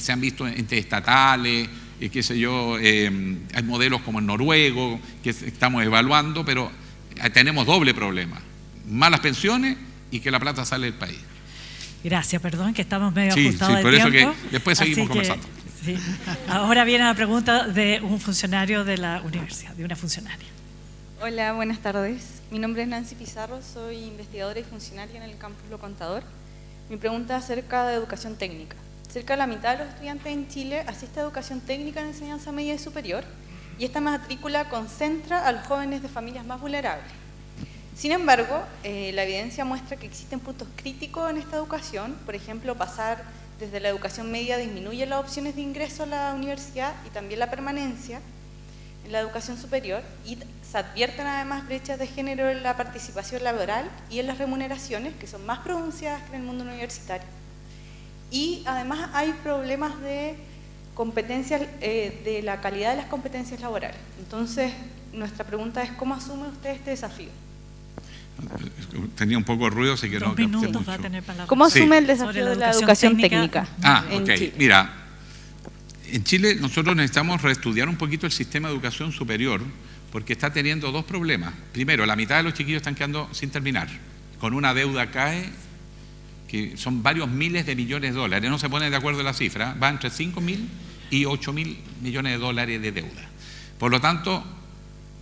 se han visto entre estatales, eh, qué sé yo, eh, hay modelos como el noruego que estamos evaluando, pero eh, tenemos doble problema, malas pensiones y que la plata sale del país.
Gracias, perdón, que estamos medio sí, ajustados
sí, por eso que después seguimos conversando.
Ahora viene la pregunta de un funcionario de la universidad, de una funcionaria.
Hola, buenas tardes. Mi nombre es Nancy Pizarro, soy investigadora y funcionaria en el campus Lo Contador. Mi pregunta es acerca de educación técnica. Cerca de la mitad de los estudiantes en Chile asiste a educación técnica en enseñanza media y superior y esta matrícula concentra a los jóvenes de familias más vulnerables. Sin embargo, eh, la evidencia muestra que existen puntos críticos en esta educación, por ejemplo, pasar desde la educación media disminuye las opciones de ingreso a la universidad y también la permanencia, en la educación superior y se advierten además brechas de género en la participación laboral y en las remuneraciones, que son más pronunciadas que en el mundo universitario. Y además hay problemas de competencias, eh, de la calidad de las competencias laborales. Entonces, nuestra pregunta es, ¿cómo asume usted este desafío?
Tenía un poco de ruido,
que no ¿Cómo asume el desafío de la educación técnica?
ah, ok. Mira, en Chile nosotros necesitamos reestudiar un poquito el sistema de educación superior porque está teniendo dos problemas. Primero, la mitad de los chiquillos están quedando sin terminar, con una deuda CAE que son varios miles de millones de dólares, no se ponen de acuerdo en la cifra, va entre 5 mil y 8 mil millones de dólares de deuda. Por lo tanto,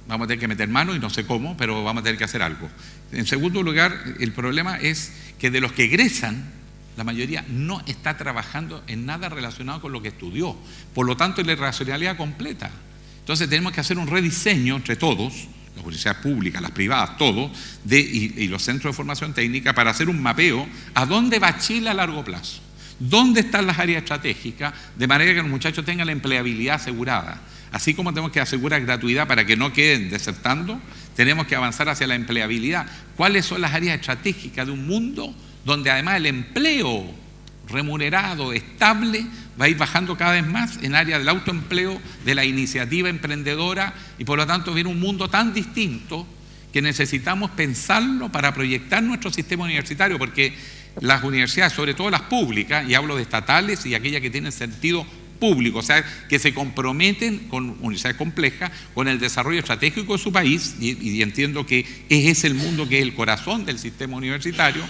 vamos a tener que meter mano y no sé cómo, pero vamos a tener que hacer algo. En segundo lugar, el problema es que de los que egresan, la mayoría no está trabajando en nada relacionado con lo que estudió. Por lo tanto, es la irracionalidad completa. Entonces tenemos que hacer un rediseño entre todos, las universidades públicas, las privadas, todo, y, y, los centros de formación técnica para hacer un mapeo a dónde va Chile a largo plazo. ¿Dónde están las áreas estratégicas? De manera que los muchachos tengan la empleabilidad asegurada. Así como tenemos que asegurar gratuidad para que no queden desertando, tenemos que avanzar hacia la empleabilidad. ¿Cuáles son las áreas estratégicas de un mundo donde además el empleo remunerado, estable, va a ir bajando cada vez más en área del autoempleo, de la iniciativa emprendedora y por lo tanto viene un mundo tan distinto que necesitamos pensarlo para proyectar nuestro sistema universitario, porque las universidades, sobre todo las públicas, y hablo de estatales y aquellas que tienen sentido público, o sea, que se comprometen con universidades complejas, con el desarrollo estratégico de su país, y, y entiendo que ese es el mundo que es el corazón del sistema universitario,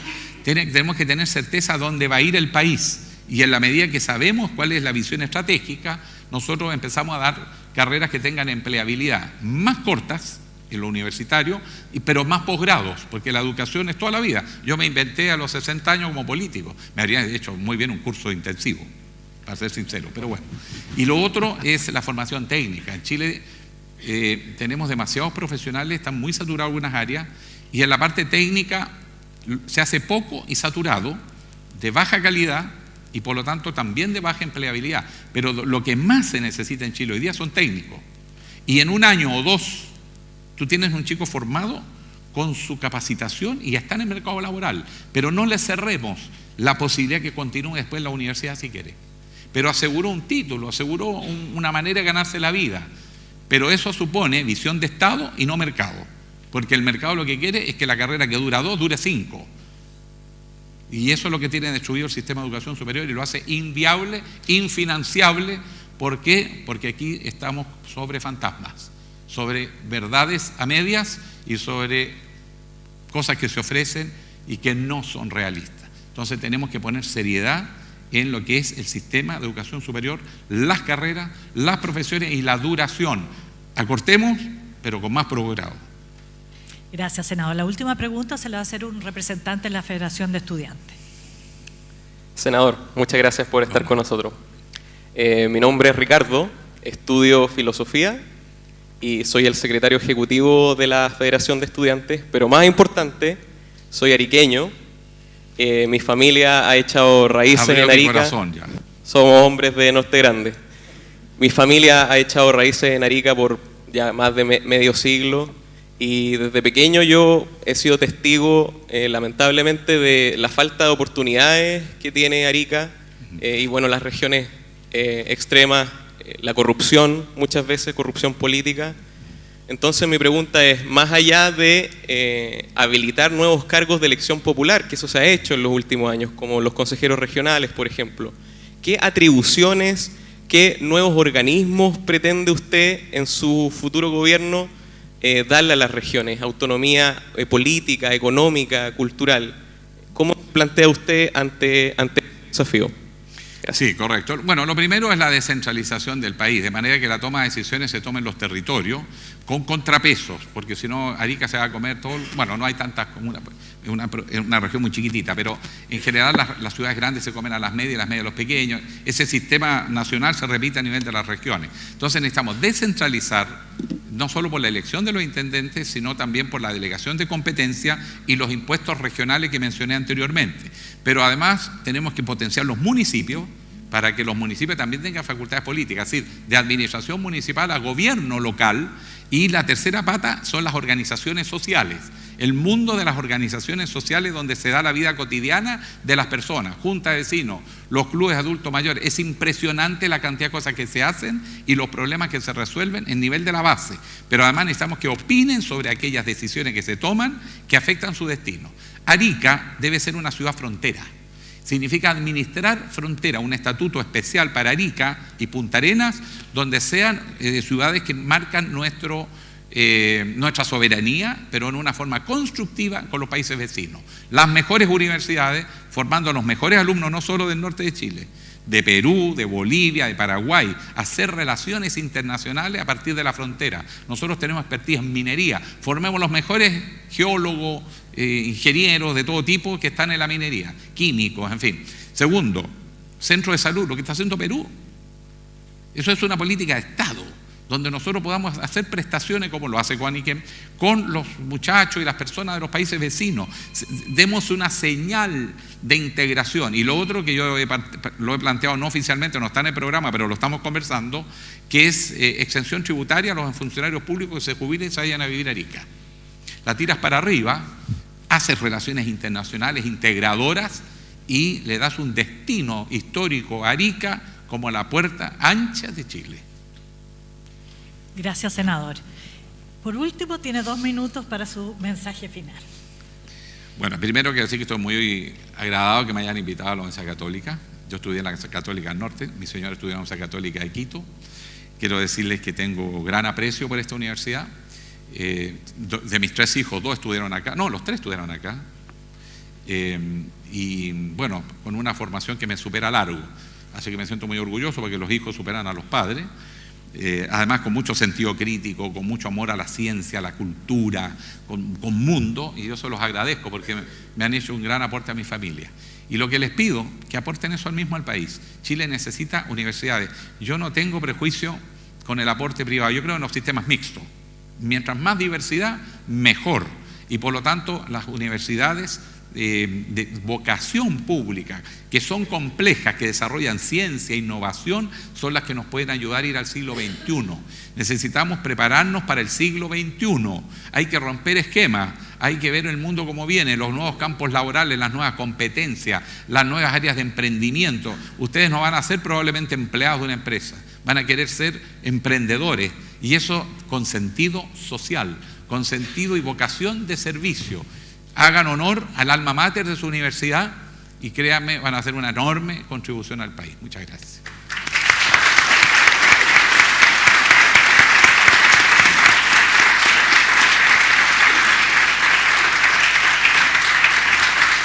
tenemos que tener certeza dónde va a ir el país. Y en la medida que sabemos cuál es la visión estratégica, nosotros empezamos a dar carreras que tengan empleabilidad más cortas en lo universitario, pero más posgrados, porque la educación es toda la vida. Yo me inventé a los 60 años como político, me habría hecho muy bien un curso intensivo, para ser sincero, pero bueno. Y lo otro es la formación técnica. En Chile eh, tenemos demasiados profesionales, están muy saturados algunas áreas, y en la parte técnica se hace poco y saturado, de baja calidad y por lo tanto también de baja empleabilidad. Pero lo que más se necesita en Chile hoy día son técnicos. Y en un año o dos, tú tienes un chico formado con su capacitación y está en el mercado laboral. Pero no le cerremos la posibilidad que continúe después la universidad si quiere. Pero aseguró un título, aseguró un, una manera de ganarse la vida. Pero eso supone visión de Estado y no mercado. Porque el mercado lo que quiere es que la carrera que dura dos dure cinco. Y eso es lo que tiene destruido el sistema de educación superior y lo hace inviable, infinanciable. ¿Por qué? Porque aquí estamos sobre fantasmas, sobre verdades a medias y sobre cosas que se ofrecen y que no son realistas. Entonces tenemos que poner seriedad en lo que es el sistema de educación superior, las carreras, las profesiones y la duración. Acortemos, pero con más progrado.
Gracias, senador. La última pregunta se la va a hacer un representante de la Federación de Estudiantes.
Senador, muchas gracias por estar con nosotros. Eh, mi nombre es Ricardo, estudio filosofía y soy el secretario ejecutivo de la Federación de Estudiantes, pero más importante, soy ariqueño. Eh, mi familia ha echado raíces
Abrió
en Arica.
corazón ya.
Somos hombres de Norte Grande. Mi familia ha echado raíces en Arica por ya más de me- medio siglo y desde pequeño yo he sido testigo, eh, lamentablemente, de la falta de oportunidades que tiene Arica eh, y bueno, las regiones eh, extremas, eh, la corrupción, muchas veces corrupción política. Entonces mi pregunta es, más allá de eh, habilitar nuevos cargos de elección popular, que eso se ha hecho en los últimos años, como los consejeros regionales, por ejemplo, ¿qué atribuciones, qué nuevos organismos pretende usted en su futuro gobierno eh, darle a las regiones? Autonomía eh, política, económica, cultural. ¿Cómo plantea usted ante, ante este desafío?
Sí, correcto. Bueno, lo primero es la descentralización del país, de manera que la toma de decisiones se tome en los territorios con contrapesos, porque si no Arica se va a comer todo, bueno, no hay tantas comunas, pues, es una, es una región muy chiquitita, pero en general las, las ciudades grandes se comen a las medias las medias a los pequeños, ese sistema nacional se repite a nivel de las regiones. Entonces necesitamos descentralizar, no solo por la elección de los intendentes, sino también por la delegación de competencia y los impuestos regionales que mencioné anteriormente. Pero además tenemos que potenciar los municipios para que los municipios también tengan facultades políticas, es decir, de administración municipal a gobierno local. Y la tercera pata son las organizaciones sociales, el mundo de las organizaciones sociales donde se da la vida cotidiana de las personas, junta de vecinos, los clubes adultos mayores. Es impresionante la cantidad de cosas que se hacen y los problemas que se resuelven en nivel de la base. Pero además necesitamos que opinen sobre aquellas decisiones que se toman que afectan su destino. Arica debe ser una ciudad frontera. Significa administrar frontera, un estatuto especial para Arica y Punta Arenas, donde sean eh, ciudades que marcan eh, nuestra soberanía, pero en una forma constructiva con los países vecinos. Las mejores universidades, formando a los mejores alumnos, no solo del norte de Chile, de Perú, de Bolivia, de Paraguay, hacer relaciones internacionales a partir de la frontera. Nosotros tenemos expertise en minería, formemos los mejores geólogos, eh, ingenieros de todo tipo que están en la minería, químicos, en fin. Segundo, centro de salud, lo que está haciendo Perú. Eso es una política de Estado donde nosotros podamos hacer prestaciones como lo hace Guaniquem con los muchachos y las personas de los países vecinos. Demos una señal de integración. Y lo otro que yo lo he planteado no oficialmente, no está en el programa, pero lo estamos conversando, que es eh, exención tributaria a los funcionarios públicos que se jubilen y se vayan a vivir a Arica. La tiras para arriba, haces relaciones internacionales integradoras y le das un destino histórico a Arica como la puerta ancha de Chile.
Gracias, senador. Por último, tiene dos minutos para su mensaje final.
Bueno, primero quiero decir que estoy muy agradado que me hayan invitado a la Universidad Católica. Yo estudié en la Católica del Norte, mi señora estudió en la Universidad Católica de Quito. Quiero decirles que tengo gran aprecio por esta universidad. Eh, de mis tres hijos, dos estudiaron acá, no, los tres estudiaron acá. Eh, y bueno, con una formación que me supera largo. Así que me siento muy orgulloso porque los hijos superan a los padres. Eh, además con mucho sentido crítico, con mucho amor a la ciencia, a la cultura, con, mundo, y yo se los agradezco porque me han hecho un gran aporte a mi familia. Y lo que les pido, que aporten eso al mismo al país. Chile necesita universidades. Yo no tengo prejuicio con el aporte privado, yo creo en los sistemas mixtos. Mientras más diversidad, mejor. Y por lo tanto, las universidades eh, de vocación pública, que son complejas, que desarrollan ciencia, e innovación, son las que nos pueden ayudar a ir al siglo XXI. Necesitamos prepararnos para el siglo XXI. Hay que romper esquemas, hay que ver el mundo como viene, los nuevos campos laborales, las nuevas competencias, las nuevas áreas de emprendimiento. Ustedes no van a ser probablemente empleados de una empresa, van a querer ser emprendedores y eso con sentido social, con sentido y vocación de servicio hagan honor al alma mater de su universidad y créanme, van a hacer una enorme contribución al país. Muchas gracias.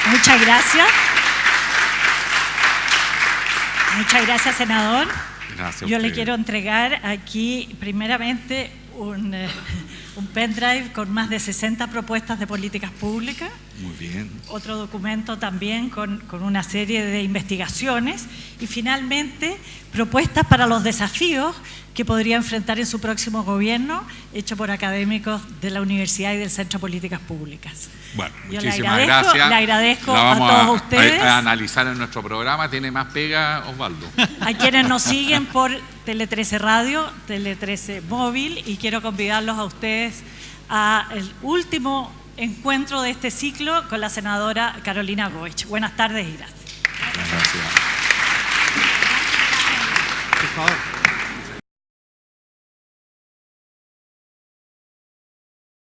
Muchas gracias. Muchas gracias, senador. Yo le quiero entregar aquí, primeramente, un, eh, un pendrive con más de 60 propuestas de políticas públicas.
Muy bien.
Otro documento también con, con, una serie de investigaciones y finalmente propuestas para los desafíos que podría enfrentar en su próximo gobierno, hecho por académicos de la Universidad y del Centro de Políticas Públicas.
Bueno, muchísimas gracias.
Le agradezco a todos ustedes.
A, a, analizar en nuestro programa. Tiene más pega Osvaldo.
A quienes nos siguen por Tele 13 Radio, Tele 13 Móvil y quiero convidarlos a ustedes al último encuentro de este ciclo con la senadora Carolina Goich. Buenas tardes y gracias. gracias. Por favor.